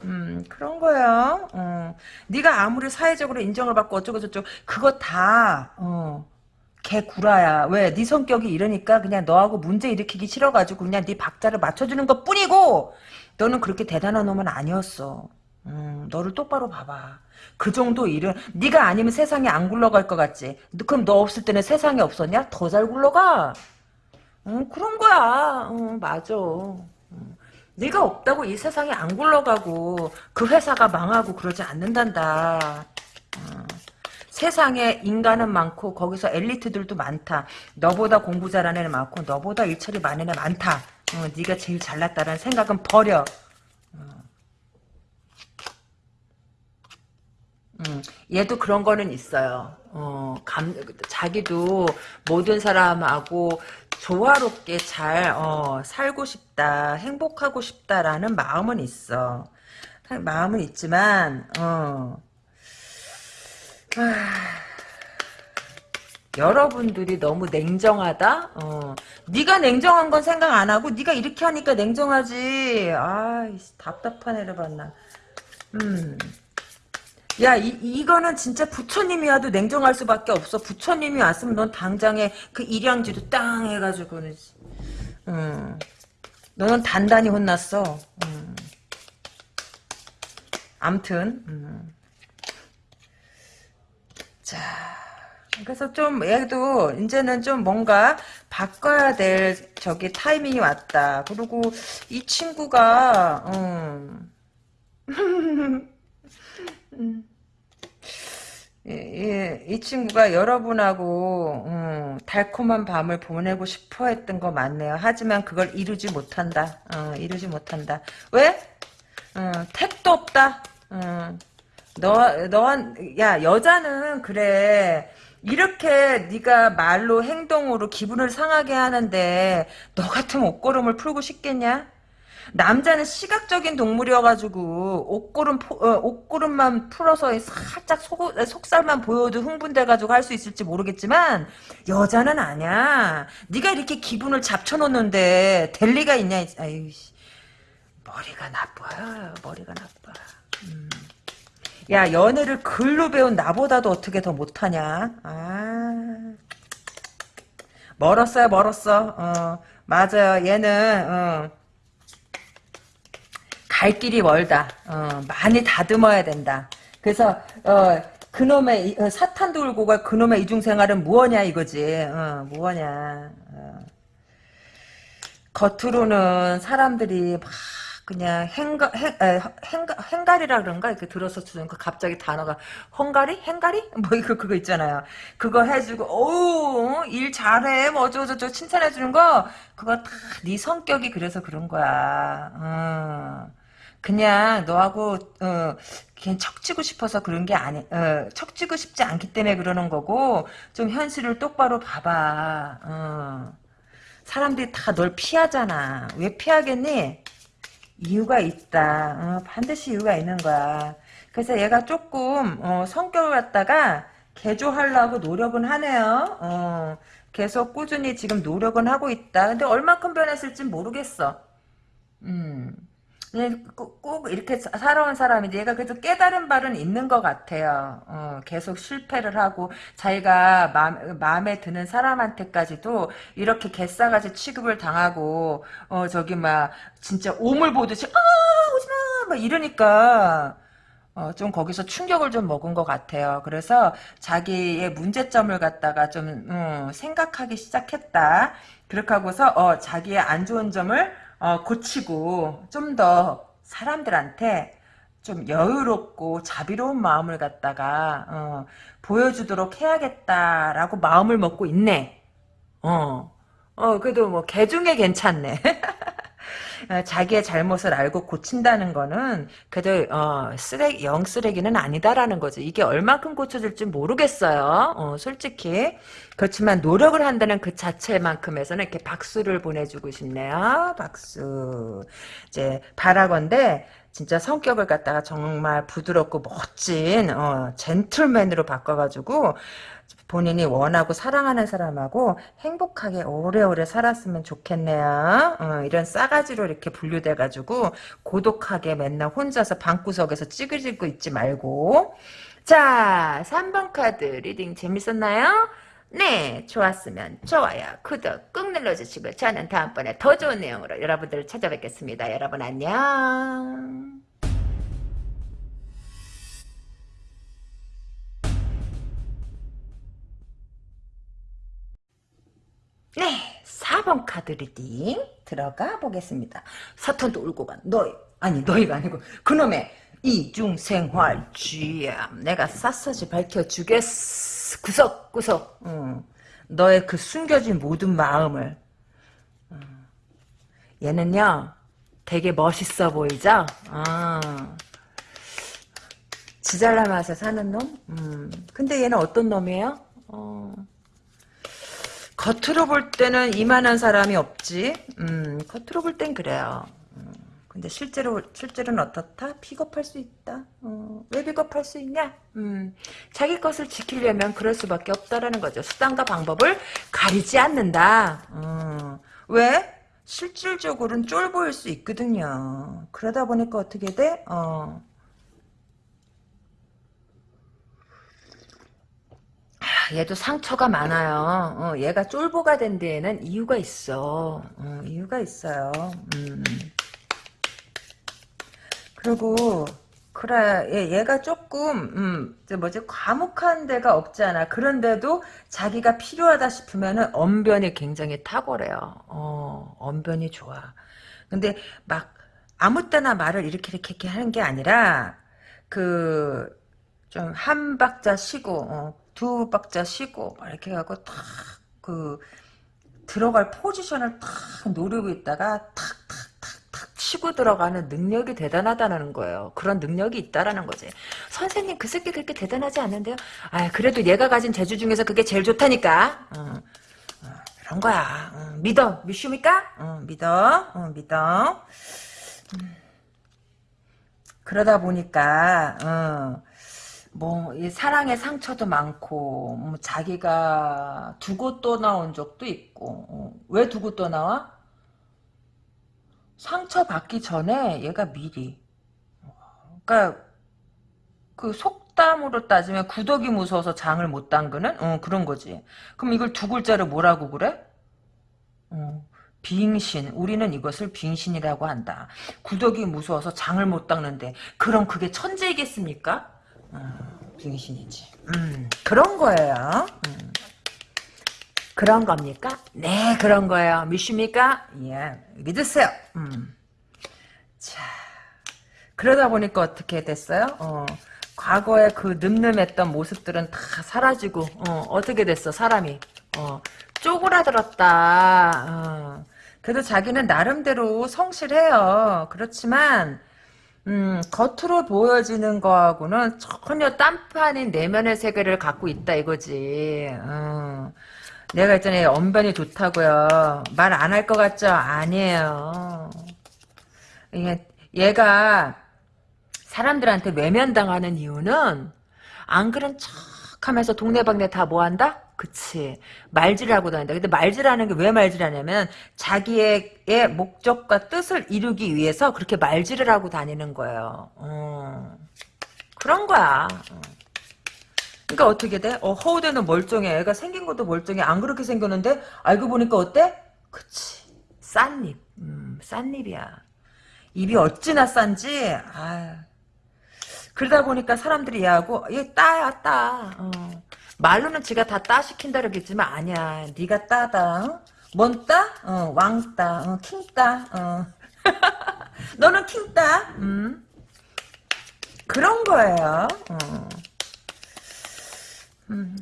음, 그런 거예요. 어. 네가 아무리 사회적으로 인정을 받고 어쩌고 저쩌고 그거 다 어, 개구라야. 왜? 네 성격이 이러니까 그냥 너하고 문제 일으키기 싫어가지고 그냥 네 박자를 맞춰주는 것 뿐이고 너는 그렇게 대단한 놈은 아니었어. 음, 너를 똑바로 봐봐. 그 정도 일은 네가 아니면 세상에 안 굴러갈 것 같지. 그럼 너 없을 때는 세상에 없었냐? 더 잘 굴러가. 응, 그런 거야. 응, 맞아. 응. 네가 없다고 이 세상에 안 굴러가고 그 회사가 망하고 그러지 않는단다. 응. 세상에 인간은 많고 거기서 엘리트들도 많다. 너보다 공부 잘하는 애 많고 너보다 일처리 많은 애 많다. 어, 네가 제일 잘났다는 생각은 버려. 음, 얘도 그런 거는 있어요. 어, 감, 자기도 모든 사람하고 조화롭게 잘, 어, 살고 싶다, 행복하고 싶다라는 마음은 있어. 마음은 있지만, 어, 아, 여러분들이 너무 냉정하다? 어. 네가 냉정한 건 생각 안 하고 네가 이렇게 하니까 냉정하지. 아, 답답한 애를 봤나. 음. 야, 이, 이거는 진짜 부처님이 와도 냉정할 수밖에 없어. 부처님이 왔으면 넌 당장에 그 일양지도 땅 해가지고는. 음. 너는 단단히 혼났어. 음. 암튼, 음. 자. 그래서 좀 얘도 이제는 좀 뭔가 바꿔야 될 저기 타이밍이 왔다. 그리고 이 친구가 음. 예, 예, 이 친구가 여러분하고 음, 달콤한 밤을 보내고 싶어 했던 거 맞네요. 하지만 그걸 이루지 못한다. 어, 이루지 못한다. 왜? 어, 택도 없다. 어, 너, 너한, 야, 여자는 그래. 이렇게 네가 말로 행동으로 기분을 상하게 하는데 너 같으면 옷걸음을 풀고 싶겠냐? 남자는 시각적인 동물이어가지고 옷걸음 어, 옷걸음만 풀어서 살짝 속, 속살만 보여도 흥분돼가지고 할 수 있을지 모르겠지만 여자는 아니야. 네가 이렇게 기분을 잡쳐놓는데 될 리가 있냐? 아유 머리가 나빠요. 머리가 나빠. 음. 야 연애를 글로 배운 나보다도 어떻게 더 못하냐 아 멀었어요 멀었어 어 맞아요 얘는 어. 갈 길이 멀다 어 많이 다듬어야 된다 그래서 어 그놈의 어, 사탄 돌고 갈 그놈의 이중생활은 무엇냐 이거지 어 무엇냐 어. 겉으로는 사람들이 막 그냥 행가, 행, 에, 행가, 행가리라 그런가? 이렇게 들어서 주는 그 갑자기 단어가, 헝가리? 행가리? 뭐, 이거, 그거 있잖아요. 그거 해주고, 어우, 일 잘해. 뭐, 어쩌고저쩌고 칭찬해 주는 거, 그거 다 네 성격이 그래서 그런 거야. 어. 그냥 너하고, 어, 그냥 척지고 싶어서 그런 게 아니, 어, 척지고 싶지 않기 때문에 그러는 거고, 좀 현실을 똑바로 봐봐. 어. 사람들이 다 널 피하잖아. 왜 피하겠니? 이유가 있다. 어, 반드시 이유가 있는 거야. 그래서 얘가 조금 어, 성격을 갖다가 개조하려고 노력은 하네요. 어, 계속 꾸준히 지금 노력은 하고 있다. 근데 얼마큼 변했을지 모르겠어. 음. 꼭, 꼭 이렇게 살아온 사람인데 얘가 그래도 깨달은 바는 있는 것 같아요. 어, 계속 실패를 하고 자기가 마음, 마음에 드는 사람한테까지도 이렇게 개싸가지 취급을 당하고 어 저기 막 진짜 오물 보듯이 아 오지마 막 이러니까 어, 좀 거기서 충격을 좀 먹은 것 같아요. 그래서 자기의 문제점을 갖다가 좀 음, 생각하기 시작했다. 그렇게 하고서 어, 자기의 안 좋은 점을 어, 고치고 좀 더 사람들한테 좀 여유롭고 자비로운 마음을 갖다가 어, 보여주도록 해야겠다라고 마음을 먹고 있네. 어, 어 그래도 뭐 개중에 괜찮네. 어, 자기의 잘못을 알고 고친다는 거는 그래도 어, 쓰레기 영 쓰레기는 아니다라는 거죠. 이게 얼마큼 고쳐질지 모르겠어요. 어, 솔직히 그렇지만 노력을 한다는 그 자체만큼에서는 이렇게 박수를 보내주고 싶네요. 박수. 이제 바라건대 진짜 성격을 갖다가 정말 부드럽고 멋진 어, 젠틀맨으로 바꿔가지고 본인이 원하고 사랑하는 사람하고 행복하게 오래오래 살았으면 좋겠네요. 어, 이런 싸가지로 이렇게 분류돼가지고 고독하게 맨날 혼자서 방구석에서 찌그리고 있지 말고 자 3번 카드 reading 재밌었나요? 네 좋았으면 좋아요 구독 꾹 눌러주시고 저는 다음번에 더 좋은 내용으로 여러분들을 찾아뵙겠습니다. 여러분 안녕 네, 4번 카드 reading 들어가 보겠습니다. 사탄도 울고 간 너희, 아니 너희가 아니고 그놈의 이중생활 지금 내가 샅샅이 밝혀주겠어. 구석구석 응. 너의 그 숨겨진 모든 마음을 응. 얘는요 되게 멋있어 보이죠? 아. 지 잘난 맛에 사는 놈? 음. 근데 얘는 어떤 놈이에요? 어. 겉으로 볼 때는 이만한 사람이 없지. 음, 겉으로 볼 땐 그래요. 음, 근데 실제로 실제로는 어떻다? 비겁할 수 있다. 어, 왜 비겁할 수 있냐? 음, 자기 것을 지키려면 그럴 수밖에 없다라는 거죠. 수단과 방법을 가리지 않는다. 어, 왜? 실질적으로는 쫄 보일 수 있거든요. 그러다 보니까 어떻게 돼? 어. 얘도 상처가 많아요. 어, 얘가 쫄보가 된 데에는 이유가 있어. 어, 이유가 있어요. 음. 그리고 그래 얘, 얘가 조금 음, 저 뭐지 과묵한 데가 없지 않아. 그런데도 자기가 필요하다 싶으면은 언변이 굉장히 탁월해요. 어, 언변이 좋아. 근데 막 아무 때나 말을 이렇게 이렇게, 이렇게 하는 게 아니라 그 좀 한 박자 쉬고 어, 두 박자 쉬고 이렇게 하고 탁그 들어갈 포지션을 탁 노리고 있다가 탁탁탁탁 치고 들어가는 능력이 대단하다는 거예요. 그런 능력이 있다라는 거지. 선생님 그 새끼 그렇게 대단하지 않는데요. 아 그래도 얘가 가진 재주 중에서 그게 제일 좋다니까. 어, 어, 그런 거야. 어, 믿어 믿습니까? 어, 믿어 어, 믿어. 음. 그러다 보니까 어, 뭐, 이 사랑의 상처도 많고, 뭐 자기가 두고 떠나온 적도 있고, 어, 왜 두고 떠나와? 상처 받기 전에 얘가 미리. 그니까, 그 속담으로 따지면 구덕이 무서워서 장을 못 담그는? 어, 그런 거지. 그럼 이걸 두 글자로 뭐라고 그래? 어, 빙신. 우리는 이것을 빙신이라고 한다. 구덕이 무서워서 장을 못 닦는데, 그럼 그게 천재이겠습니까? 어, 빙신이지. 음, 그런 거예요. 음. 그런 겁니까? 네, 그런 거예요. 믿습니까? 예, 믿으세요. 음. 자, 그러다 보니까 어떻게 됐어요? 어, 과거에 그 늠름했던 모습들은 다 사라지고, 어, 어떻게 됐어, 사람이? 어, 쪼그라들었다. 어. 그래도 자기는 나름대로 성실해요. 그렇지만, 음, 겉으로 보여지는 거하고는 전혀 딴판인 내면의 세계를 갖고 있다 이거지. 어. 내가 있잖아요. 언변이 좋다고요. 말 안 할 것 같죠? 아니에요. 얘, 얘가 사람들한테 외면당하는 이유는 안 그런 척 하면서 동네방네 다 뭐한다? 그치. 말질하고 다닌다. 근데 말질하는 게 왜 말질하냐면 자기의 목적과 뜻을 이루기 위해서 그렇게 말질을 하고 다니는 거예요. 어. 그런 거야. 어. 그러니까 어떻게 돼? 어, 허우대는 멀쩡해. 애가 생긴 것도 멀쩡해. 안 그렇게 생겼는데 알고 보니까 어때? 그치. 싼입. 음, 싼입이야. 입이 어찌나 싼지. 아 그러다 보니까 사람들이 얘하고 얘 따야 따. 어. 말로는 지가 다 따 시킨다 그러겠지만 아니야. 네가 따다. 어? 뭔 따? 어, 왕 따. 어, 킹 따. 어. 너는 킹 따. 음. 그런 거예요. 어. 음.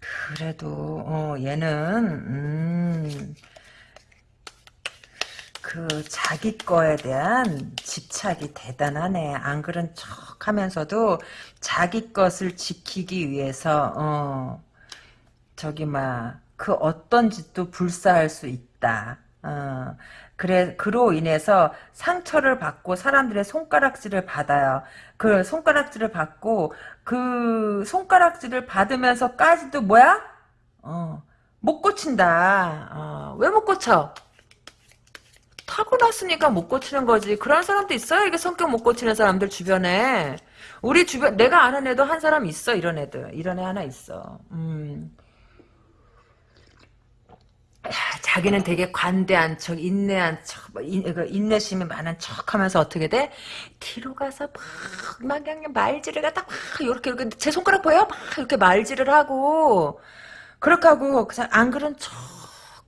그래도 어, 얘는 음, 그 자기 거에 대한 집착이 대단하네. 안 그런 척 하면서도 자기 것을 지키기 위해서 어 저기 막 그 어떤 짓도 불사할 수 있다. 어 그래 그로 인해서 상처를 받고 사람들의 손가락질을 받아요. 그 손가락질을 받고 그 손가락질을 받으면서까지도 뭐야? 어 못 고친다. 어, 왜못 고쳐? 타고났으니까 못 고치는 거지. 그런 사람도 있어요. 이게 성격 못 고치는 사람들 주변에. 우리 주변 내가 아는 애도 한 사람 있어. 이런 애들. 이런 애 하나 있어. 음. 야, 자기는 되게 관대한 척, 인내한 척, 뭐 인, 그 인내심이 많은 척 하면서 어떻게 돼? 뒤로 가서 막, 막 그냥 말질을 갖다 막, 이렇게, 이렇게, 제 손가락 보여? 막, 이렇게 말질을 하고, 그렇게 하고, 그냥 안 그런 척,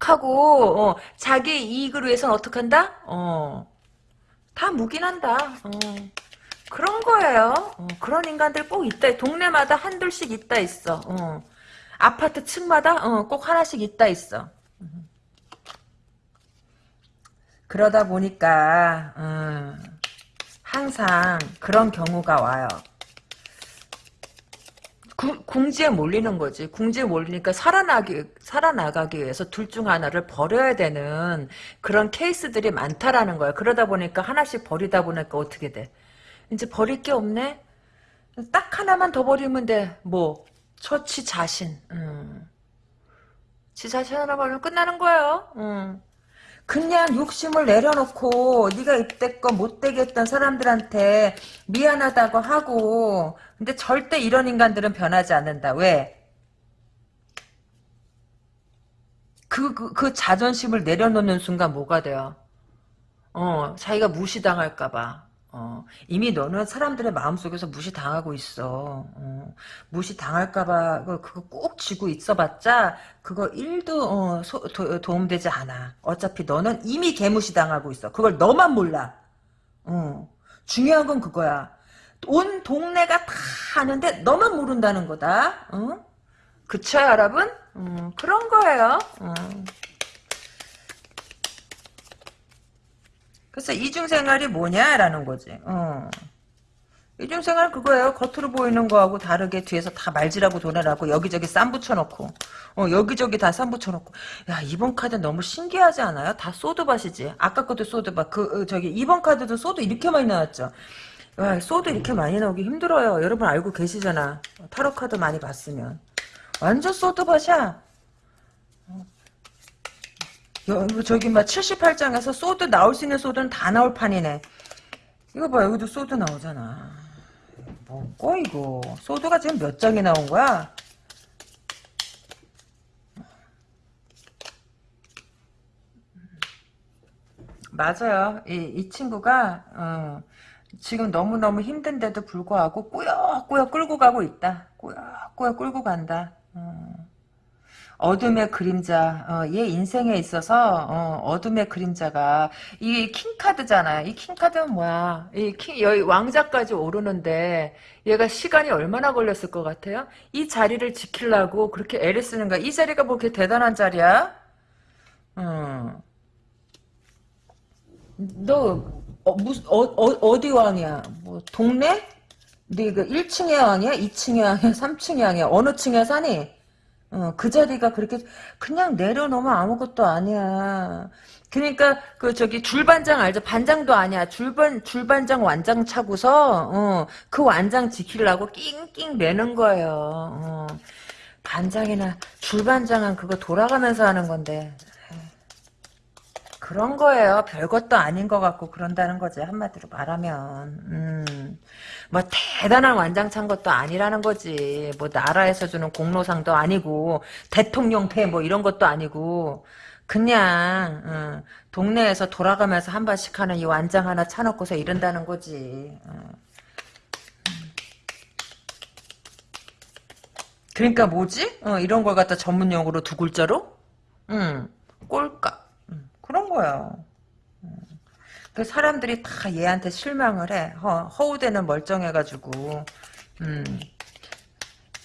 하고 어, 자기 이익을 위해서는 어떻게 한다? 어, 다 묵인한다. 어, 그런 거예요. 어, 그런 인간들 꼭 있다. 동네마다 한둘씩 있다 있어. 어, 아파트 층마다 어, 꼭 하나씩 있다 있어. 그러다 보니까 어, 항상 그런 경우가 와요. 구, 궁지에 몰리는 거지. 궁지에 몰리니까 살아나기, 살아나가기 위해서 둘 중 하나를 버려야 되는 그런 케이스들이 많다라는 거야. 그러다 보니까 하나씩 버리다 보니까 어떻게 돼? 이제 버릴 게 없네? 딱 하나만 더 버리면 돼. 뭐, 처치 자신. 음. 지 자신 하나 버리면 끝나는 거예요. 음. 그냥 욕심을 내려놓고 네가 이때껏 못되게 했던 사람들한테 미안하다고 하고 근데 절대 이런 인간들은 변하지 않는다. 왜? 그, 그, 그 자존심을 내려놓는 순간 뭐가 돼요? 어, 자기가 무시당할까봐. 어, 이미 너는 사람들의 마음속에서 무시당하고 있어. 어, 무시당할까봐 그거 꼭 쥐고 있어봤자 그거 1도 어, 소, 도, 도움되지 않아. 어차피 너는 이미 개무시당하고 있어. 그걸 너만 몰라. 어, 중요한 건 그거야. 온 동네가 다 아는데 너만 모른다는 거다. 어? 그쵸 여러분? 음, 그런 거예요. 어. 그래서 이중생활이 뭐냐라는 거지. 어. 이중생활 그거예요. 겉으로 보이는 거하고 다르게 뒤에서 다 말지라고 도내라고 여기저기 쌈 붙여놓고 어, 여기저기 다 쌈 붙여놓고 야 이번 카드 너무 신기하지 않아요? 다 소드밭이지. 아까 것도 소드밭. 그 어, 저기 이번 카드도 소드 이렇게 많이 나왔죠. 와, sword 이렇게 많이 나오기 힘들어요. 여러분 알고 계시잖아. 타로 카드 많이 봤으면 완전 sword밭이야. 여, 저기 막 78장에서 sword 나올 수 있는 sword는 다 나올 판이네. 이거 봐 여기도 sword 나오잖아. 뭐고 이거 sword가 지금 몇 장이 나온 거야? 맞아요. 이, 이 친구가 어, 지금 너무너무 힘든데도 불구하고 꾸역꾸역 끌고 가고 있다. 꾸역꾸역 끌고 간다. 어. 어둠의 그림자, 어, 얘 인생에 있어서 어, 둠의 그림자가 이 킹카드잖아요. 이 킹 카드는 뭐야? 이 킹, 여기 왕자까지 오르는데 얘가 시간이 얼마나 걸렸을 것 같아요? 이 자리를 지키려고 그렇게 애를 쓰는 거야. 이 자리가 뭐 그렇게 대단한 자리야? 음. 너 어, 무슨 어, 어, 디 왕이야? 뭐 동네? 네가 1층의 왕이야? 2층의 왕이야? 3층의 왕이야? 어느 층에 사니? 어, 그 자리가 그렇게 그냥 내려놓으면 아무것도 아니야. 그러니까 그 저기 줄반장 알죠? 반장도 아니야. 줄반 줄반장 완장 차고서 어, 그 완장 지키려고 낑낑 매는 거예요. 어. 반장이나 줄반장은 그거 돌아가면서 하는 건데 그런 거예요. 별것도 아닌 것 같고 그런다는 거지 한마디로 말하면. 음. 뭐 대단한 완장찬 것도 아니라는 거지. 뭐 나라에서 주는 공로상도 아니고 대통령패 뭐 이런 것도 아니고 그냥 어, 동네에서 돌아가면서 한 번씩 하는 이 완장 하나 차놓고서 이런다는 거지. 어. 그러니까 뭐지? 어, 이런 걸 갖다 전문 용어로 두 글자로? 음, 꼴까. 그런 거야. 그 사람들이 다 얘한테 실망을 해. 허, 허우대는 멀쩡해가지고, 음,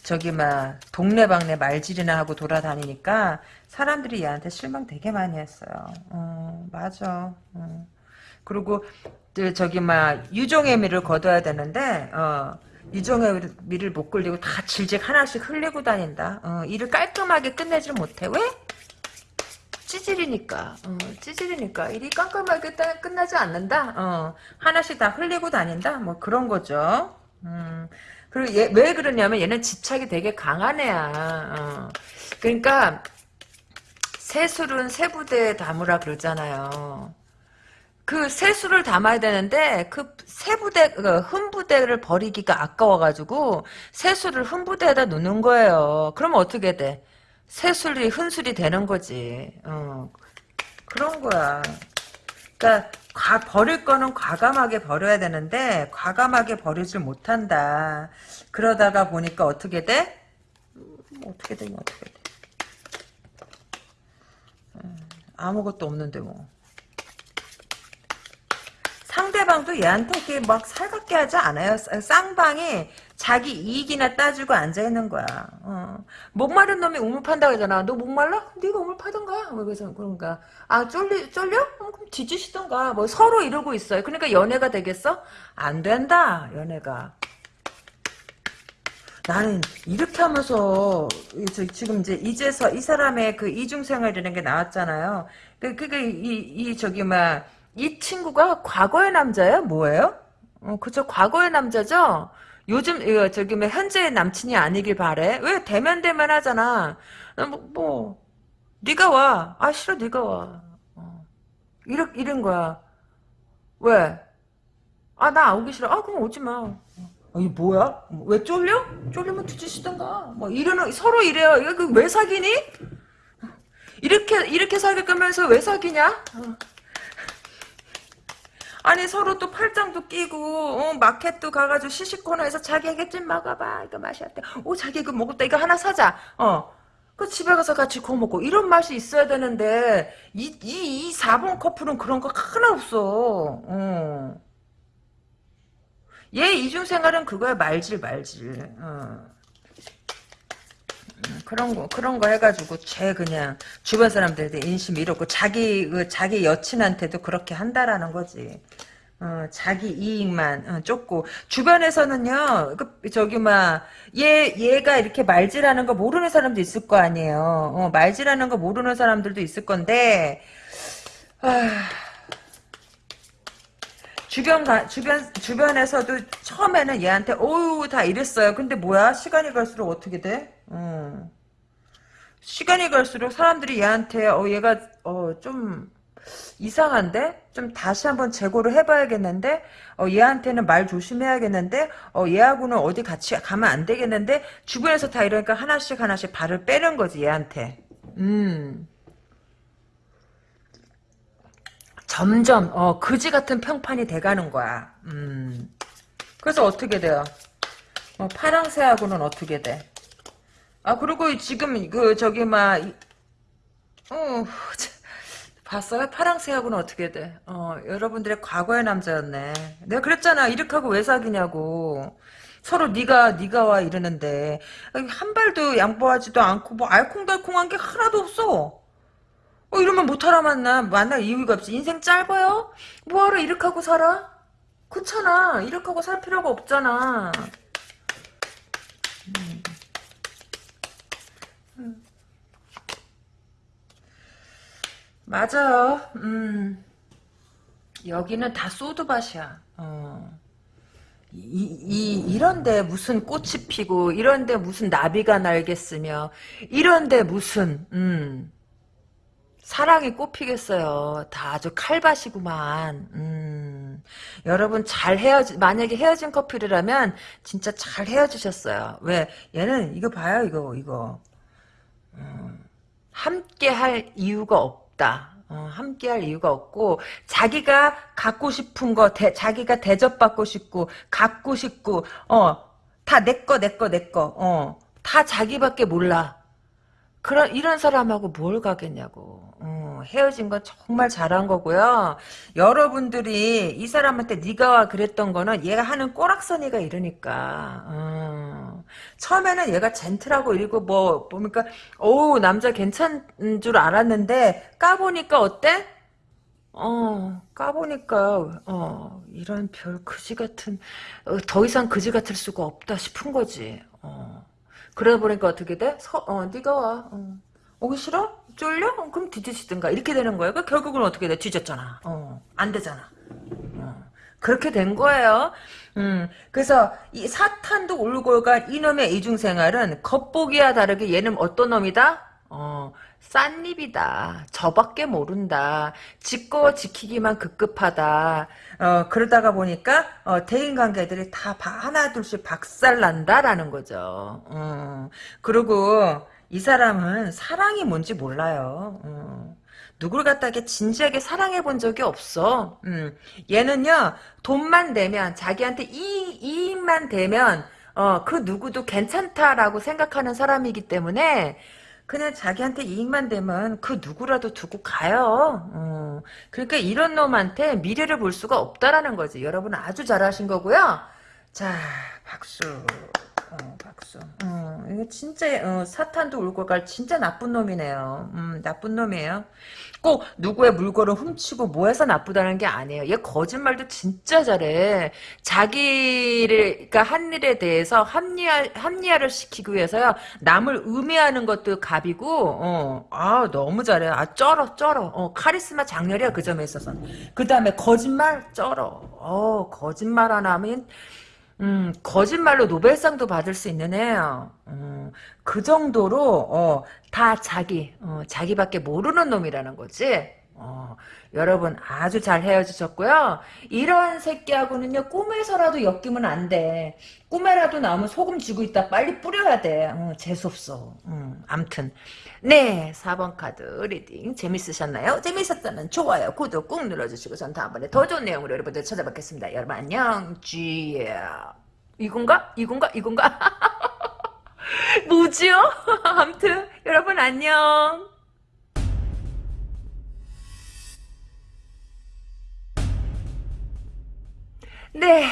저기, 막, 동네방네 말질이나 하고 돌아다니니까, 사람들이 얘한테 실망 되게 많이 했어요. 어, 맞아. 어. 그리고, 저기, 막, 유종의 미를 거둬야 되는데, 어, 유종의 미를 못 끌리고 다 질질 하나씩 흘리고 다닌다. 어, 일을 깔끔하게 끝내질 못해. 왜? 찌질이니까 어, 찌질이니까. 일이 깜깜하게 끝나지 않는다? 어, 하나씩 다 흘리고 다닌다? 뭐 그런 거죠. 음, 그리고 얘, 왜 그러냐면 얘는 집착이 되게 강한 애야. 어. 그러니까 세술은 세부대에 담으라 그러잖아요. 그 세수를 담아야 되는데 그 세부대 그 흠부대를 버리기가 아까워가지고 세수를 흠부대에다 놓는 거예요. 그러면 어떻게 돼? 새술이 흔술이 되는 거지. 어. 그런 거야. 그러니까 과, 버릴 거는 과감하게 버려야 되는데 과감하게 버리질 못한다. 그러다가 보니까 어떻게 돼? 음, 어떻게 되냐 어떻게 돼? 음, 아무것도 없는데 뭐. 상대방도 얘한테 막 살갑게 하지 않아요. 쌍방이 자기 이익이나 따지고 앉아있는 거야. 어. 목마른 놈이 우물 판다고 하잖아. 너 목말라? 네가 우물 파던가. 뭐 그래서 그런가. 아 쫄리 쫄려? 어, 그럼 뒤지시던가. 뭐 서로 이러고 있어요. 그러니까 연애가 되겠어? 안 된다. 연애가. 나는 이렇게 하면서 저 지금 이제 이제서 이 사람의 그 이중생활이라는 게 나왔잖아요. 그 그게 이, 이 저기 막 이 친구가 과거의 남자예요? 뭐예요? 어 그죠 과거의 남자죠. 요즘 이거 저기 뭐 현재의 남친이 아니길 바래. 왜 대면 대면 하잖아. 어, 뭐, 뭐 네가 와. 아 싫어 네가 와. 어. 이런 이런 거야. 왜? 아 나 오기 싫어. 아 그럼 오지 마. 어, 이 뭐야? 왜 쫄려? 쫄리면 뒤지시던가. 뭐 이러는 서로 이래요. 이거 그왜 사귀니? 이렇게 이렇게 사귈 거면서 왜 사귀냐? 어. 아니 서로 또 팔짱도 끼고 어, 마켓도 가가지고 시식 코너에서 자기에게 좀 먹어봐 이거 맛이 어때? 오 자기 이거 먹었다 이거 하나 사자. 어. 그 집에 가서 같이 구워 먹고 이런 맛이 있어야 되는데 이 이이 4번 커플은 그런 거 하나 없어. 어. 얘 이중 생활은 그거야 말질 말질. 어. 음, 그런 거 그런 거 해가지고 쟤 그냥 주변 사람들한테 인심 잃었고 자기 그 자기 여친한테도 그렇게 한다라는 거지. 어, 자기 이익만 어, 쫓고 주변에서는요 그 저기 막얘 얘가 이렇게 말질하는 거 모르는 사람도 있을 거 아니에요. 어, 말질하는 거 모르는 사람들도 있을 건데 아, 주변 가, 주변 주변에서도 처음에는 얘한테 오우 다 이랬어요. 근데 뭐야 시간이 갈수록 어떻게 돼? 어. 시간이 갈수록 사람들이 얘한테 어 얘가 어 좀 이상한데? 좀 다시 한번 재고를 해봐야겠는데? 어, 얘한테는 말 조심해야겠는데? 어, 얘하고는 어디 같이 가면 안 되겠는데? 주변에서 다 이러니까 하나씩 하나씩 발을 빼는 거지, 얘한테. 음. 점점, 어, 그지 같은 평판이 돼가는 거야. 음. 그래서 어떻게 돼요? 어, 파랑새하고는 어떻게 돼? 아, 그리고 지금, 그, 저기, 막, 어, 봤어요? 파랑새하고는 어떻게 돼? 어, 여러분들의 과거의 남자였네. 내가 그랬잖아. 이렇게 하고 왜 사귀냐고. 서로 네가 네가 와 이러는데 한 발도 양보하지도 않고 뭐 알콩달콩한 게 하나도 없어. 어 이러면 못하라 만나 만날 이유가 없지. 인생 짧아요? 뭐하러 이렇게 하고 살아? 그렇잖아. 이렇게 하고 살 필요가 없잖아. 음. 맞아요. 음. 여기는 다 소드밭이야. 어. 이, 이, 이런데 무슨 꽃이 피고, 이런데 무슨 나비가 날겠으며, 이런데 무슨, 음, 사랑이 꽃피겠어요. 다 아주 칼밭이구만. 음, 여러분 잘 헤어지, 만약에 헤어진 커플이라면, 진짜 잘 헤어지셨어요. 왜? 얘는, 이거 봐요, 이거, 이거. 음, 함께 할 이유가 없 없다. 어, 함께 할 이유가 없고 자기가 갖고 싶은 거 대, 자기가 대접받고 싶고 갖고 싶고 어 다 내 거 내 거 내거 어다 자기밖에 몰라. 그런 이런 사람하고 뭘 가겠냐고. 어, 헤어진 건 정말 잘한 거고요. 여러분들이 이 사람한테 네가 그랬던 거는 얘가 하는 꼬락서니가 이러니까. 어. 처음에는 얘가 젠틀하고 이러고 뭐 보니까 오 남자 괜찮은 줄 알았는데 까보니까 어때? 어 까보니까 어 이런 별 그지 같은 어, 더 이상 그지 같을 수가 없다 싶은 거지. 어. 그러다 보니까 어떻게 돼? 서, 어 네가 와. 어. 오기 싫어? 쫄려? 어, 그럼 뒤지시든가 이렇게 되는 거예요. 그 결국은 어떻게 돼? 뒤졌잖아. 어, 안 되잖아. 어, 그렇게 된 거예요. 음, 그래서 이 사탄도 울골간 이놈의 이중생활은 겉보기와 다르게 얘는 어떤 놈이다? 어, 싼입이다. 저밖에 모른다. 짓고 지키기만 급급하다. 어, 그러다가 보니까 어, 대인관계들이 다 하나 둘씩 박살난다라는 거죠. 어, 그리고 이 사람은 사랑이 뭔지 몰라요. 어. 누굴 갖다게 진지하게 사랑해 본 적이 없어. 음. 얘는요, 돈만 되면, 자기한테 이, 이익만 되면, 어, 그 누구도 괜찮다라고 생각하는 사람이기 때문에, 그냥 자기한테 이익만 되면 그 누구라도 두고 가요. 어. 그러니까 이런 놈한테 미래를 볼 수가 없다라는 거지. 여러분 아주 잘하신 거고요. 자, 박수. 어, 박수. 어, 이거 진짜 어, 사탄도 울고 갈 진짜 나쁜 놈이네요. 음, 나쁜 놈이에요. 꼭 누구의 물건을 훔치고 뭐해서 나쁘다는 게 아니에요. 얘 거짓말도 진짜 잘해. 자기를 그러니까 한 일에 대해서 합리화 합리화를 시키기 위해서요. 남을 음해하는 것도 갑이고, 어, 아 너무 잘해. 아 쩔어 쩔어. 어, 카리스마 장렬이야 그 점에 있어서. 그 다음에 거짓말 쩔어. 어, 거짓말 하나 하면. 음, 거짓말로 노벨상도 받을 수 있는 애예요. 음, 그 정도로 어, 다 자기, 어, 자기밖에 모르는 놈이라는 거지. 어, 여러분 아주 잘 헤어지셨고요. 이런 새끼하고는요 꿈에서라도 엮이면 안 돼. 꿈에라도 나오면 소금 쥐고 있다 빨리 뿌려야 돼. 어, 재수 없어. 음, 암튼 네 4번 카드 reading 재밌으셨나요? 재밌었다면 좋아요 구독 꾹 눌러주시고 전 다음번에 더 좋은 내용으로 여러분들 찾아뵙겠습니다. 여러분 안녕 쥐야 이건가? 이건가? 이건가? 뭐지요? 암튼 여러분 안녕 네,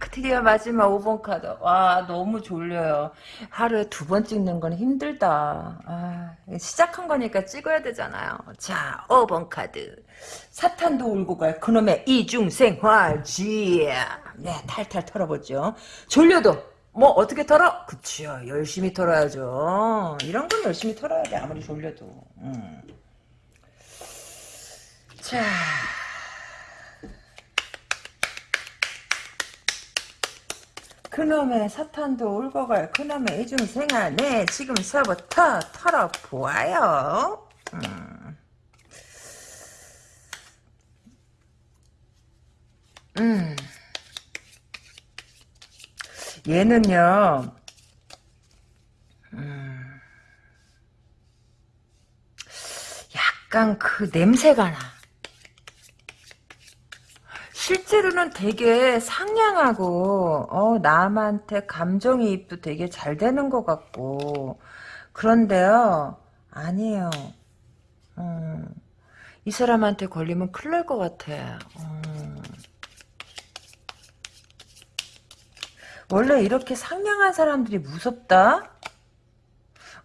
드디어 마지막 5번 카드. 와, 너무 졸려요. 하루에 두 번 찍는 건 힘들다. 아, 시작한 거니까 찍어야 되잖아요. 자, 5번 카드. 사탄도 울고 갈 그놈의 이중생활지. 네, 탈탈 털어보죠. 졸려도 뭐 어떻게 털어? 그치요. 열심히 털어야죠. 이런 건 열심히 털어야 돼. 아무리 졸려도. 음. 자. 그놈의 사탄도 울고 갈 그놈의 이중생활 네 지금서부터 털어보아요 음. 음. 얘는요 음. 약간 그 냄새가 나 실제로는 되게 상냥하고 어, 남한테 감정이입도 되게 잘 되는 것 같고 그런데요 아니에요 음, 이 사람한테 걸리면 큰일 날 것 같아 음. 원래 이렇게 상냥한 사람들이 무섭다?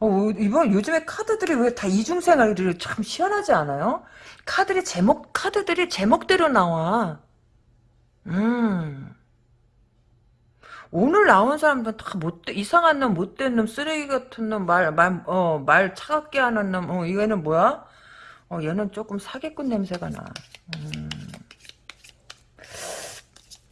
어, 이번 요즘에 카드들이 왜 다 이중생활이 참 시원하지 않아요? 카드리 제목 카드들이 제목대로 나와. 음. 오늘 나온 사람들은 다 못돼 이상한 놈 못된 놈 쓰레기 같은 놈 말 말 어 말 차갑게 하는 놈어 얘는 뭐야? 어 얘는 조금 사기꾼 냄새가 나. 음.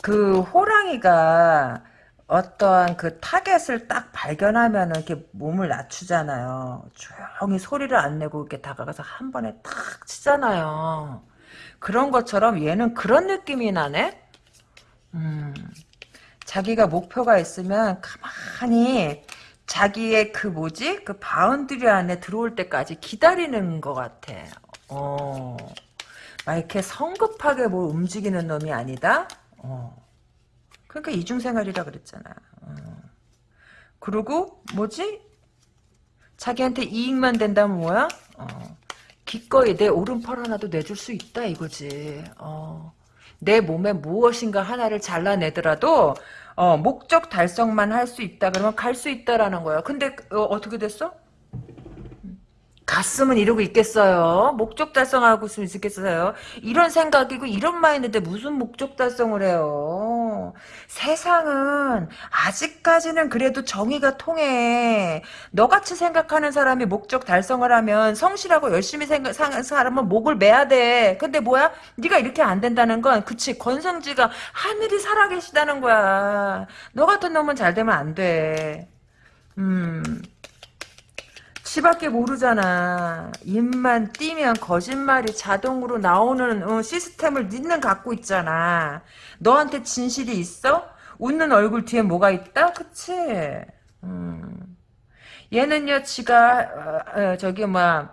그 호랑이가 어떠한 그 target을 딱 발견하면은 이렇게 몸을 낮추잖아요. 조용히 소리를 안 내고 이렇게 다가가서 한 번에 탁 치잖아요. 그런 것처럼 얘는 그런 느낌이 나네 음, 자기가 목표가 있으면 가만히 자기의 그 뭐지? 그 boundary 안에 들어올 때까지 기다리는 것 같아. 어. 막 이렇게 성급하게 뭐 움직이는 놈이 아니다? 어. 그러니까 이중생활이라 그랬잖아. 어. 그리고 뭐지? 자기한테 이익만 된다면 뭐야? 어. 기꺼이 내 오른팔 하나도 내줄 수 있다 이거지. 어. 내 몸에 무엇인가 하나를 잘라내더라도 어, 목적 달성만 할 수 있다 그러면 갈 수 있다라는 거야. 근데 어, 떻게 됐어? 갔으면 이러고 있겠어요. 목적 달성하고 있으면 있겠어요. 이런 생각이고 이런 마인드인데 무슨 목적 달성을 해요. 세상은 아직까지는 그래도 정의가 통해. 너같이 생각하는 사람이 목적 달성을 하면 성실하고 열심히 생각 사람은 목을 매야 돼. 근데 뭐야? 네가 이렇게 안 된다는 건 그치 권성지가 하늘이 살아계시다는 거야. 너 같은 놈은 잘 되면 안 돼. 음. 지밖에 모르잖아. 입만 띄면 거짓말이 자동으로 나오는 어, 시스템을 니는 갖고 있잖아. 너한테 진실이 있어? 웃는 얼굴 뒤에 뭐가 있다? 그치? 음. 얘는요, 지가 어, 어, 저기 뭐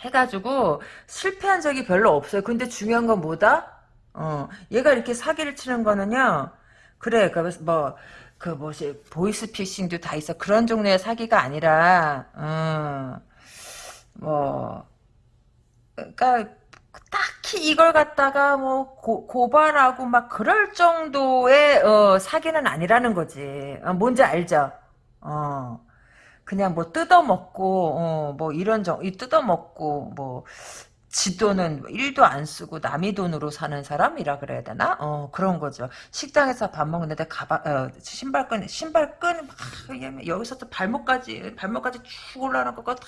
해가지고 실패한 적이 별로 없어요. 근데 중요한 건 뭐다? 어, 얘가 이렇게 사기를 치는 거는요. 그래, 그뭐 그 뭐지 보이스피싱도 다 있어 그런 종류의 사기가 아니라 어, 뭐 그러니까 딱히 이걸 갖다가 뭐 고, 발하고막 그럴 정도의 어, 사기는 아니라는 거지 어, 뭔지 알죠? 어. 그냥 뭐 뜯어먹고 어, 뭐 이런 정, 이 뜯어먹고 뭐 지 돈은 1도 안 쓰고 남의 돈으로 사는 사람이라 그래야 되나? 어, 그런 거죠. 식당에서 밥 먹는데 가방, 어, 신발끈, 신발끈, 막, 여기서 또 발목까지, 발목까지 쭉 올라가는 거다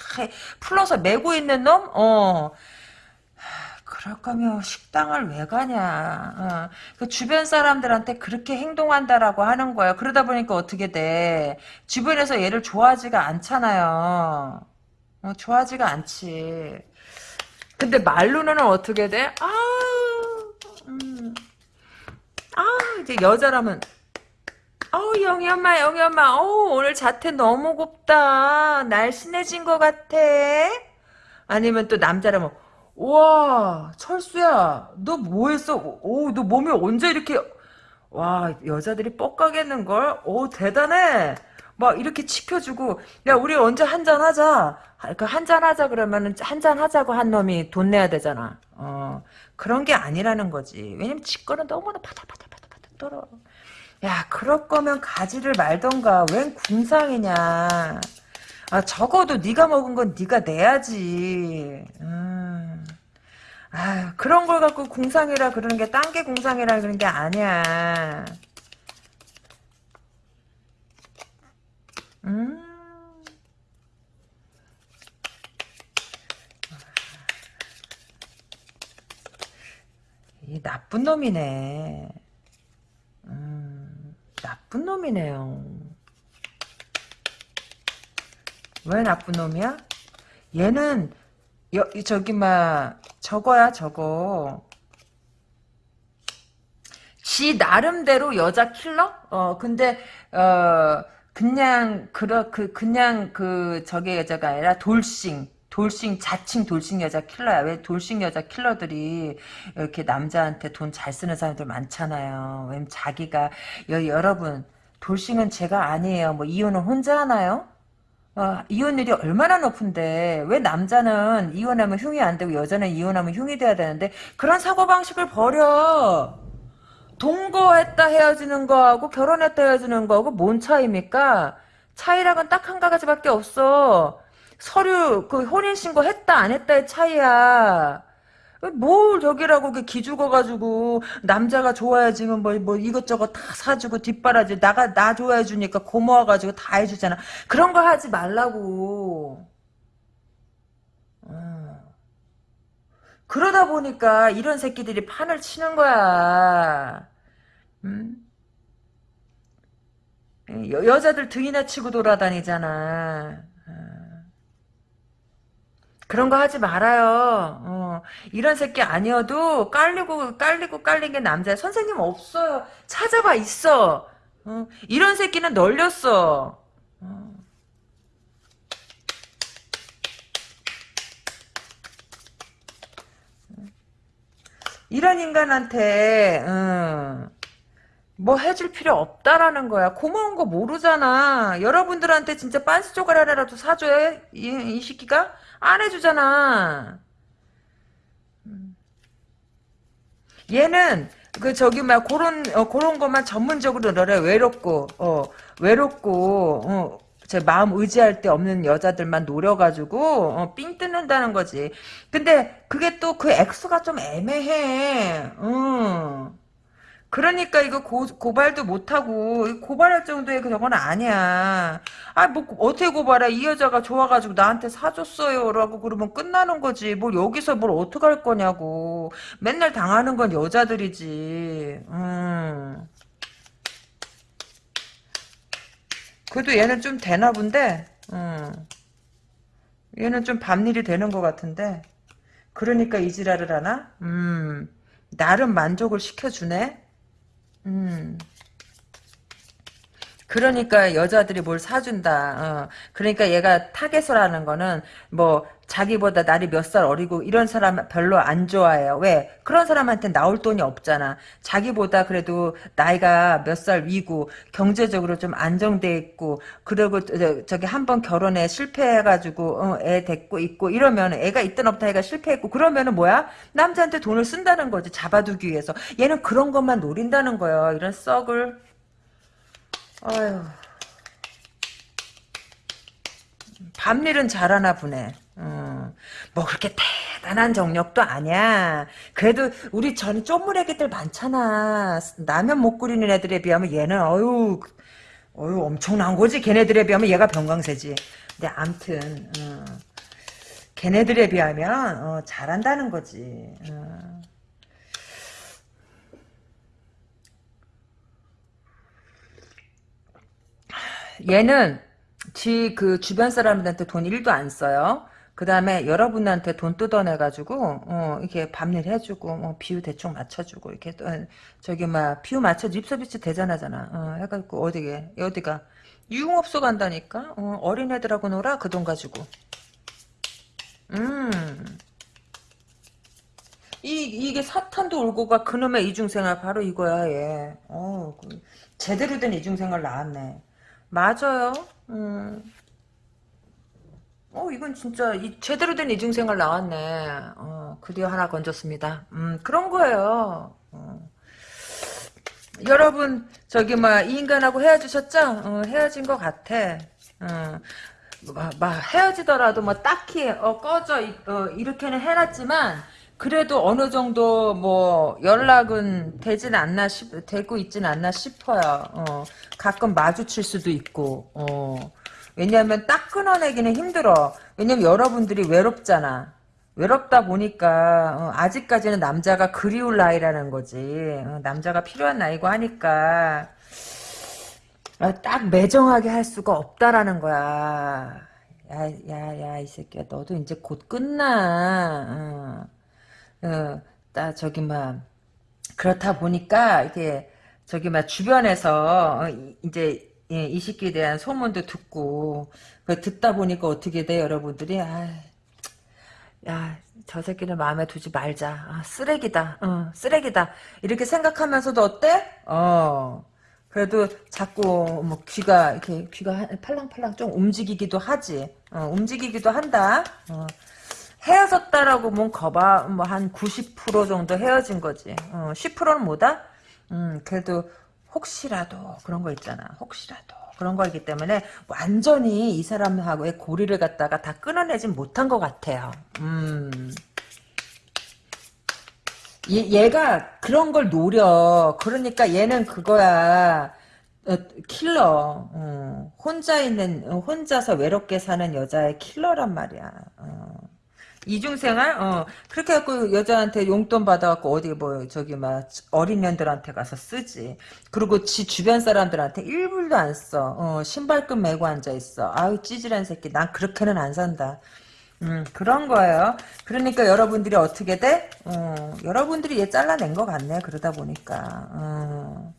풀러서 메고 있는 놈? 어. 그럴 거면 식당을 왜 가냐. 어. 그 주변 사람들한테 그렇게 행동한다라고 하는 거야. 그러다 보니까 어떻게 돼. 주변에서 얘를 좋아하지가 않잖아요. 어, 좋아하지가 않지. 근데 말로는 어떻게 돼? 아, 음. 아 이제 여자라면. 어우 영희 엄마 영희 엄마. 어우 오늘 자태 너무 곱다. 날씬해진 것 같아. 아니면 또 남자라면 와 철수야 너 뭐했어? 오너 몸이 언제 이렇게 와 여자들이 뻑가겠는걸? 오 대단해 막 이렇게 지켜주고 야 우리 언제 한잔 하자. 그 한잔 하자. 그러면은 한잔 하자고 한 놈이 돈 내야 되잖아. 어 그런 게 아니라는 거지. 왜냐면 직거는 너무나 파닥파닥파닥파닥 떨어. 야 그럴 거면 가지를 말던가. 웬 궁상이냐. 아 적어도 네가 먹은 건 네가 내야지. 음. 아 그런 걸 갖고 궁상이라 그러는 게 딴게 궁상이라 그러는 게 아니야 음. 이 나쁜 놈이네. 음, 나쁜 놈이네요. 왜 나쁜 놈이야? 얘는 여, 저기 막 저거야 저거. 지 나름대로 여자 킬러? 어 근데 어 그냥 그러 그 그냥 그 저게 여자가 아니라 돌싱 돌싱 자칭 돌싱 여자 킬러야. 왜 돌싱 여자 킬러들이 이렇게 남자한테 돈 잘 쓰는 사람들 많잖아요. 왜냐면 자기가 여, 여러분 돌싱은 제가 아니에요. 뭐 이혼은 혼자 하나요? 어, 이혼율이 얼마나 높은데. 왜 남자는 이혼하면 흉이 안 되고 여자는 이혼하면 흉이 돼야 되는데 그런 사고방식을 버려 동거했다 헤어지는 거하고 결혼했다 헤어지는 거하고 뭔 차이입니까? 차이랑은 딱 한 가지밖에 없어. 서류 그 혼인신고 했다 안 했다의 차이야. 뭘 저기라고 기죽어 가지고 남자가 좋아해지면 뭐, 뭐 이것저것 다 사주고 뒷바라지 나가 나 좋아해 주니까 고마워 가지고 다 해주잖아. 그런 거 하지 말라고. 그러다 보니까 이런 새끼들이 판을 치는 거야. 음? 여, 여자들 등이나 치고 돌아다니잖아. 어. 그런 거 하지 말아요. 어. 이런 새끼 아니어도 깔리고 깔리고 깔린 게 남자야. 선생님 없어요. 찾아봐 있어. 어. 이런 새끼는 널렸어. 어. 이런 인간한테 음, 뭐 해줄 필요 없다라는 거야. 고마운 거 모르잖아. 여러분들한테 진짜 빤스 조각 하나라도 사줘야 이, 이 시기가 안 해주잖아. 음. 얘는 그 저기 막 그런 어, 그런 것만 전문적으로 너래 외롭고 어 외롭고 어, 제 마음 의지할 데 없는 여자들만 노려가지고 어, 삥 뜯는다는 거지. 근데 그게 또 그 액수가 좀 애매해. 음. 그러니까 이거 고, 고발도 못하고 고발할 정도의 그런 아니야. 아 뭐 어떻게 고발해? 이 여자가 좋아가지고 나한테 사줬어요 라고 그러면 끝나는 거지. 뭘 여기서 뭘 어떡할 거냐고. 맨날 당하는 건 여자들이지. 음. 그래도 얘는 좀 되나 본데 음. 얘는 좀 밤일이 되는 것 같은데 그러니까 이지랄을 하나? 음 나름 만족을 시켜주네 음 그러니까 여자들이 뭘 사준다. 어. 그러니까 얘가 target을 하는 거는 뭐 자기보다 나이 몇 살 어리고 이런 사람 별로 안 좋아해요. 왜? 그런 사람한테 나올 돈이 없잖아. 자기보다 그래도 나이가 몇 살 위고 경제적으로 좀 안정돼 있고 그리고 저, 기 한 번 결혼에 실패해가지고 어, 애 데리고 있고 이러면 애가 있든 없든 애가 실패했고 그러면은 뭐야? 남자한테 돈을 쓴다는 거지. 잡아두기 위해서. 얘는 그런 것만 노린다는 거예요. 이런 썩을 아유. 밤일은 잘하나 보네. 어, 뭐 그렇게 대단한 정력도 아니야. 그래도 우리 전 쪼무레기들 많잖아. 라면 못 끓이는 애들에 비하면 얘는 어유 어유 엄청난 거지. 걔네들에 비하면 얘가 병강세지. 근데 암튼 어, 걔네들에 비하면 어, 잘한다는 거지. 어. 얘는 지 그 주변 사람들한테 돈 1도 안 써요. 그 다음에 여러분한테 돈 뜯어내가지고, 어, 이렇게 밥일 해주고, 뭐, 비유 대충 맞춰주고, 이렇게, 또, 저기, 막, 비유 맞춰, 립서비스 대단하잖아. 어, 해가지고, 어디게, 어디가. 유흥업소 간다니까? 어, 어린애들하고 놀아? 그 돈 가지고. 음. 이, 이게 사탄도 울고 가 그놈의 이중생활 바로 이거야, 얘. 어, 그, 제대로 된 이중생활 나왔네. 맞아요. 음. 어, 이건 진짜 이, 제대로 된 이중생활 나왔네. 어, 드디어 하나 건졌습니다. 음, 그런 거예요. 어. 여러분, 저기, 막, 이 인간하고 헤어지셨죠? 어, 헤어진 것 같아. 어, 막, 막 헤어지더라도 뭐 딱히, 어, 꺼져, 어, 이렇게는 해놨지만, 그래도 어느 정도 뭐 연락은 되진 않나 싶 되고 있진 않나 싶어요. 어, 가끔 마주칠 수도 있고. 어, 왜냐하면 딱 끊어내기는 힘들어. 왜냐면 여러분들이 외롭잖아. 외롭다 보니까 어, 아직까지는 남자가 그리울 나이라는 거지. 어, 남자가 필요한 나이고 하니까 어, 딱 매정하게 할 수가 없다라는 거야. 야, 야, 야, 이 새끼야, 너도 이제 곧 끝나. 어. 어, 나 저기 막 그렇다 보니까 이게 저기 막 주변에서 어, 이제 예, 이 시기에 대한 소문도 듣고 그 듣다 보니까 어떻게 돼 여러분들이 아, 야저 새끼는 마음에 두지 말자 아, 쓰레기다 어, 쓰레기다 이렇게 생각하면서도 어때? 어 그래도 자꾸 뭐 귀가 이렇게 귀가 팔랑팔랑 좀 움직이기도 하지 어, 움직이기도 한다 어. 헤어졌다라고 뭔 거봐 뭐 한 90% 정도 헤어진 거지. 어, 10%는 뭐다? 음, 그래도 혹시라도 그런 거 있잖아. 혹시라도 그런 거이기 때문에 완전히 이 사람하고의 고리를 갖다가 다 끊어내진 못한 것 같아요. 음. 얘, 가 그런 걸 노려. 그러니까 얘는 그거야. 어, 킬러. 어, 혼자 있는 혼자서 외롭게 사는 여자의 킬러란 말이야. 어. 이중생활? 어. 그렇게 해갖고 여자한테 용돈 받아갖고 어디 뭐 저기 막 어린 년들한테 가서 쓰지. 그리고 지 주변 사람들한테 일불도 안 써. 어, 신발끈 메고 앉아있어. 아유 찌질한 새끼. 난 그렇게는 안 산다. 음, 그런 거예요. 그러니까 여러분들이 어떻게 돼? 어, 여러분들이 얘 잘라낸 것 같네. 그러다 보니까. 어.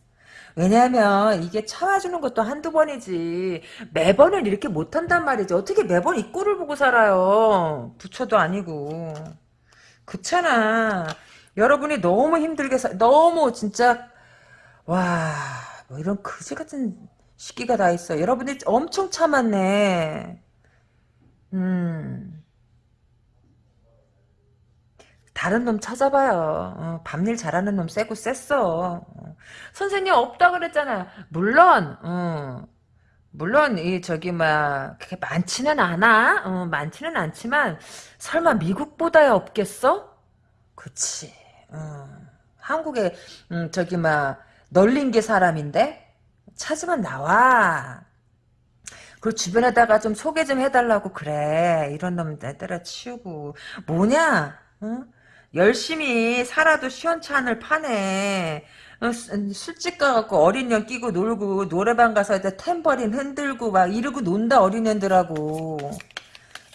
왜냐하면 이게 참아주는 것도 한두 번이지 매번은 이렇게 못한단 말이지. 어떻게 매번 이 꼴을 보고 살아요? 부처도 아니고. 그렇잖아. 여러분이 너무 힘들게 사, 너무 진짜 와 뭐 이런 그지 같은 시기가 다 있어. 여러분이 엄청 참았네. 음 다른 놈 찾아봐요. 어, 밤일 잘하는 놈 세고 셌어. 어. 선생님 없다 그랬잖아. 물론 어, 물론 이 저기 막 그렇게 많지는 않아. 어, 많지는 않지만 설마 미국보다야 없겠어? 그치. 어. 한국에 음, 저기 막 널린 게 사람인데 찾으면 나와. 그리고 주변에다가 좀 소개 좀 해달라고 그래. 이런 놈들 때려치우고 뭐냐? 어? 열심히 살아도 시원찮을 판에 어, 술집 가갖고 어린 년 끼고 놀고 노래방 가서 템버린 흔들고 막 이러고 논다 어린 년들하고.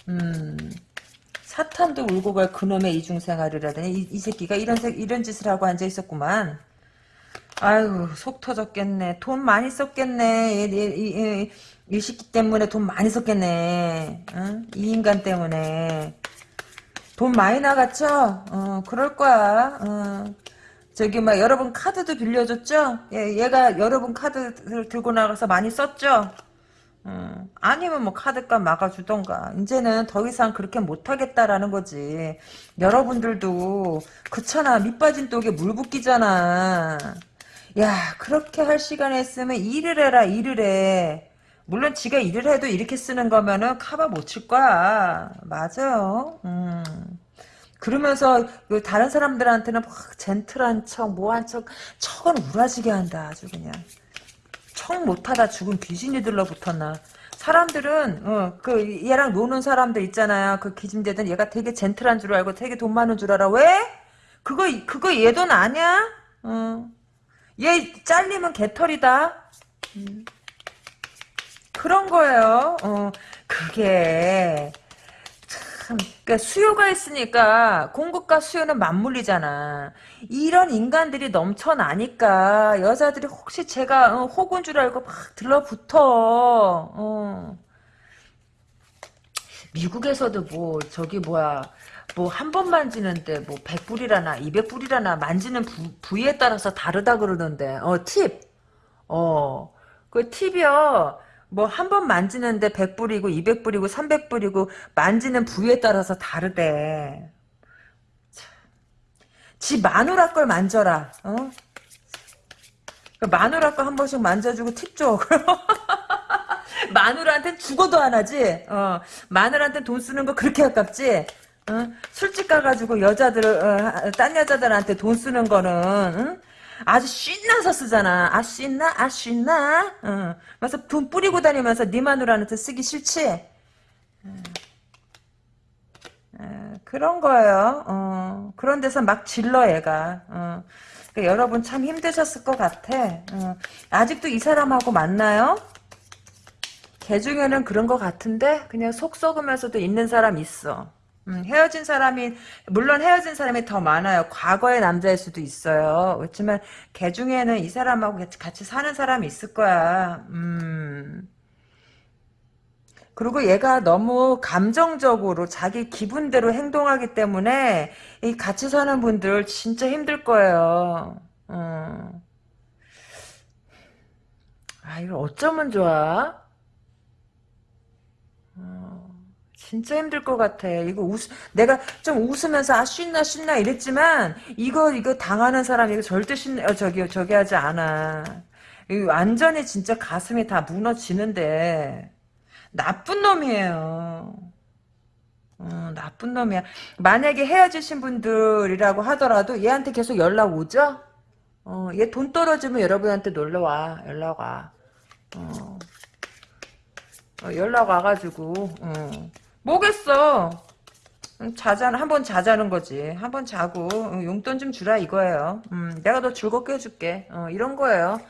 음 사탄도 울고 갈 그놈의 이중생활이라더니 이, 이 새끼가 이런 이런 짓을 하고 앉아 있었구만. 아유 속 터졌겠네. 돈 많이 썼겠네. 이, 이, 이, 이 시기 때문에 돈 많이 썼겠네. 응? 이 인간 때문에 돈 많이 나갔죠? 어, 그럴 거야. 어. 저기 막 여러분 카드도 빌려줬죠? 예, 얘가 여러분 카드를 들고 나가서 많이 썼죠? 어, 아니면 뭐 카드값 막아주던가 이제는 더 이상 그렇게 못하겠다라는 거지 여러분들도 그렇잖아 밑빠진 독에 물 붓기잖아 야 그렇게 할 시간에 있으면 일을 해라 일을 해 물론 지가 일을 해도 이렇게 쓰는 거면은 카바 못 칠 거야. 맞아요. 음. 그러면서 그 다른 사람들한테는 막 젠틀한 척, 뭐한 척, 척은 우라지게 한다. 아주 그냥. 척 못하다 죽은 귀신이 들러붙었나. 사람들은 어, 그 얘랑 노는 사람들 있잖아요. 그 기짐되던 얘가 되게 젠틀한 줄 알고 되게 돈 많은 줄 알아. 왜? 그거 그거 얘 돈 아니야? 어. 얘 잘리면 개털이다. 음. 그런 거예요. 어, 그게 참, 그러니까 수요가 있으니까 공급과 수요는 맞물리잖아. 이런 인간들이 넘쳐나니까 여자들이 혹시 제가 어, 혹은 줄 알고 막 들러붙어. 어. 미국에서도 뭐 저기 뭐야 뭐한번 만지는데 뭐 100불이라나 200불이라나 만지는 부, 부위에 따라서 다르다 그러던데. 어 팁. 어. 그 팁이요. 뭐 한 번 만지는데 100불이고 200불이고 300불이고 만지는 부위에 따라서 다르대. 지 마누라 걸 만져라. 어? 그 마누라 거 한 번씩 만져주고 팁 줘. 마누라한테 죽어도 안 하지. 어. 마누라한테 돈 쓰는 거 그렇게 아깝지. 어? 술집 가가지고 여자들, 어, 딴 여자들한테 돈 쓰는 거는, 응? 아주 신나서 쓰잖아. 아, 신나? 아, 신나? 어. 그래서 돈 뿌리고 다니면서 네 마누라한테 쓰기 싫지? 어, 그런 거예요. 어. 그런 데서 막 질러, 얘가. 어. 그러니까 여러분 참 힘드셨을 것 같아. 어. 아직도 이 사람하고 만나요? 개 중에는 그런 것 같은데 그냥 속 썩으면서도 있는 사람 있어. 음, 헤어진 사람이 물론 헤어진 사람이 더 많아요. 과거의 남자일 수도 있어요. 그렇지만 개 중에는 이 사람하고 같이 사는 사람이 있을 거야. 음. 그리고 얘가 너무 감정적으로 자기 기분대로 행동하기 때문에 이 같이 사는 분들 진짜 힘들 거예요. 어. 아 이거 어쩌면 좋아? 진짜 힘들 것 같아. 이거 웃, 내가 좀 웃으면서 아 신나 신나 이랬지만 이거 이거 당하는 사람 이거 절대 신 어, 저기 저기 하지 않아. 이 완전히 진짜 가슴이 다 무너지는데 나쁜 놈이에요. 어, 나쁜 놈이야. 만약에 헤어지신 분들이라고 하더라도 얘한테 계속 연락 오죠? 어, 얘 돈 떨어지면 여러분한테 놀러 와. 연락 와. 어. 어, 연락 와가지고 어. 뭐겠어. 자자 한번 자자는 거지. 한번 자고 용돈 좀 주라 이거예요. 음, 내가 더 즐겁게 해줄게. 어, 이런 거예요.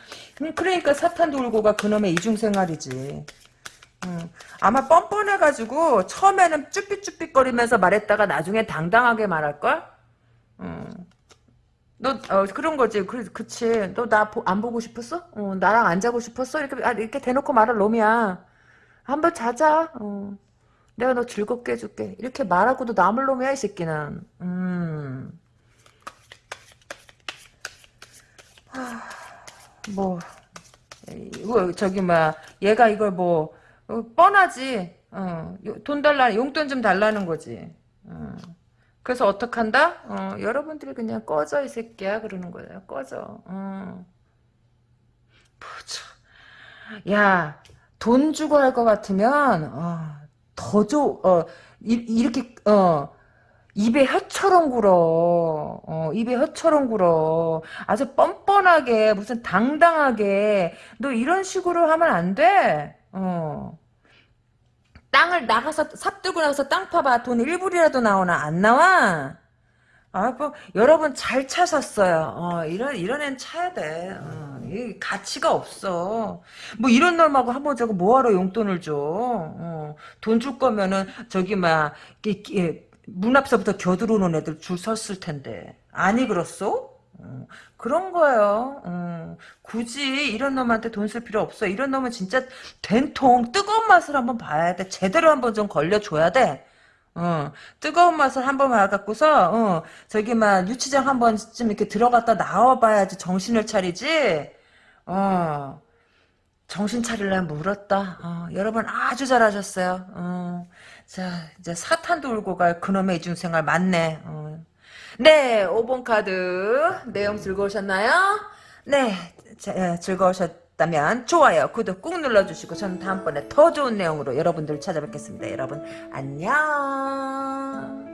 음, 그러니까 사탄 돌고가 그놈의 이중 생활이지. 음, 아마 뻔뻔해가지고 처음에는 쭈삣쭈삣거리면서 말했다가 나중에 당당하게 말할걸? 음. 너 어, 그런 거지. 그, 그치. 너 나 안 보고 싶었어? 어, 나랑 안 자고 싶었어? 이렇게 아, 이렇게 대놓고 말할 놈이야. 한번 자자. 어. 내가 너 즐겁게 해줄게. 이렇게 말하고도 남을 놈이야, 이 새끼는. 음. 하, 뭐, 이거, 저기, 뭐, 얘가 이걸 뭐, 어, 뻔하지. 어, 돈 달라, 용돈 좀 달라는 거지. 어. 그래서 어떡한다? 어, 여러분들이 그냥 꺼져, 이 새끼야. 그러는 거예요. 꺼져. 어. 야, 돈 주고 할 것 같으면, 어, 더 줘, 어, 이, 렇게 어, 입에 혀처럼 굴어. 어, 입에 혀처럼 굴어. 아주 뻔뻔하게, 무슨 당당하게, 너 이런 식으로 하면 안 돼. 어. 땅을 나가서, 삽 들고 나가서 땅 파봐. 돈 1불이라도 나오나? 안 나와? 아, 뭐, 여러분 잘 차셨어요. 어, 이런, 이런 애는 차야 돼. 어, 이 가치가 없어. 뭐, 이런 놈하고 한번 저거 뭐하러 용돈을 줘. 어, 돈 줄 거면은, 저기, 막, 문 앞서부터 겨들어오는 애들 줄 섰을 텐데. 아니, 그렇소? 어, 그런 거예요. 어, 굳이 이런 놈한테 돈 쓸 필요 없어. 이런 놈은 진짜 된통 뜨거운 맛을 한번 봐야 돼. 제대로 한번 좀 걸려줘야 돼. 어, 뜨거운 맛을 한번 봐갖고서, 어, 저기, 막, 유치장 한 번쯤 이렇게 들어갔다 나와봐야지 정신을 차리지, 어, 정신 차리려면 물었다. 어, 여러분 아주 잘하셨어요. 어, 자, 이제 사탄 돌고 갈 그놈의 이중생활 맞네. 어. 네, 5번 카드. 내용 즐거우셨나요? 네, 자, 예, 즐거우셨, 좋았다면 좋아요, 구독 꾹 눌러주시고 저는 다음번에 더 좋은 내용으로 여러분들 찾아뵙겠습니다. 여러분 안녕.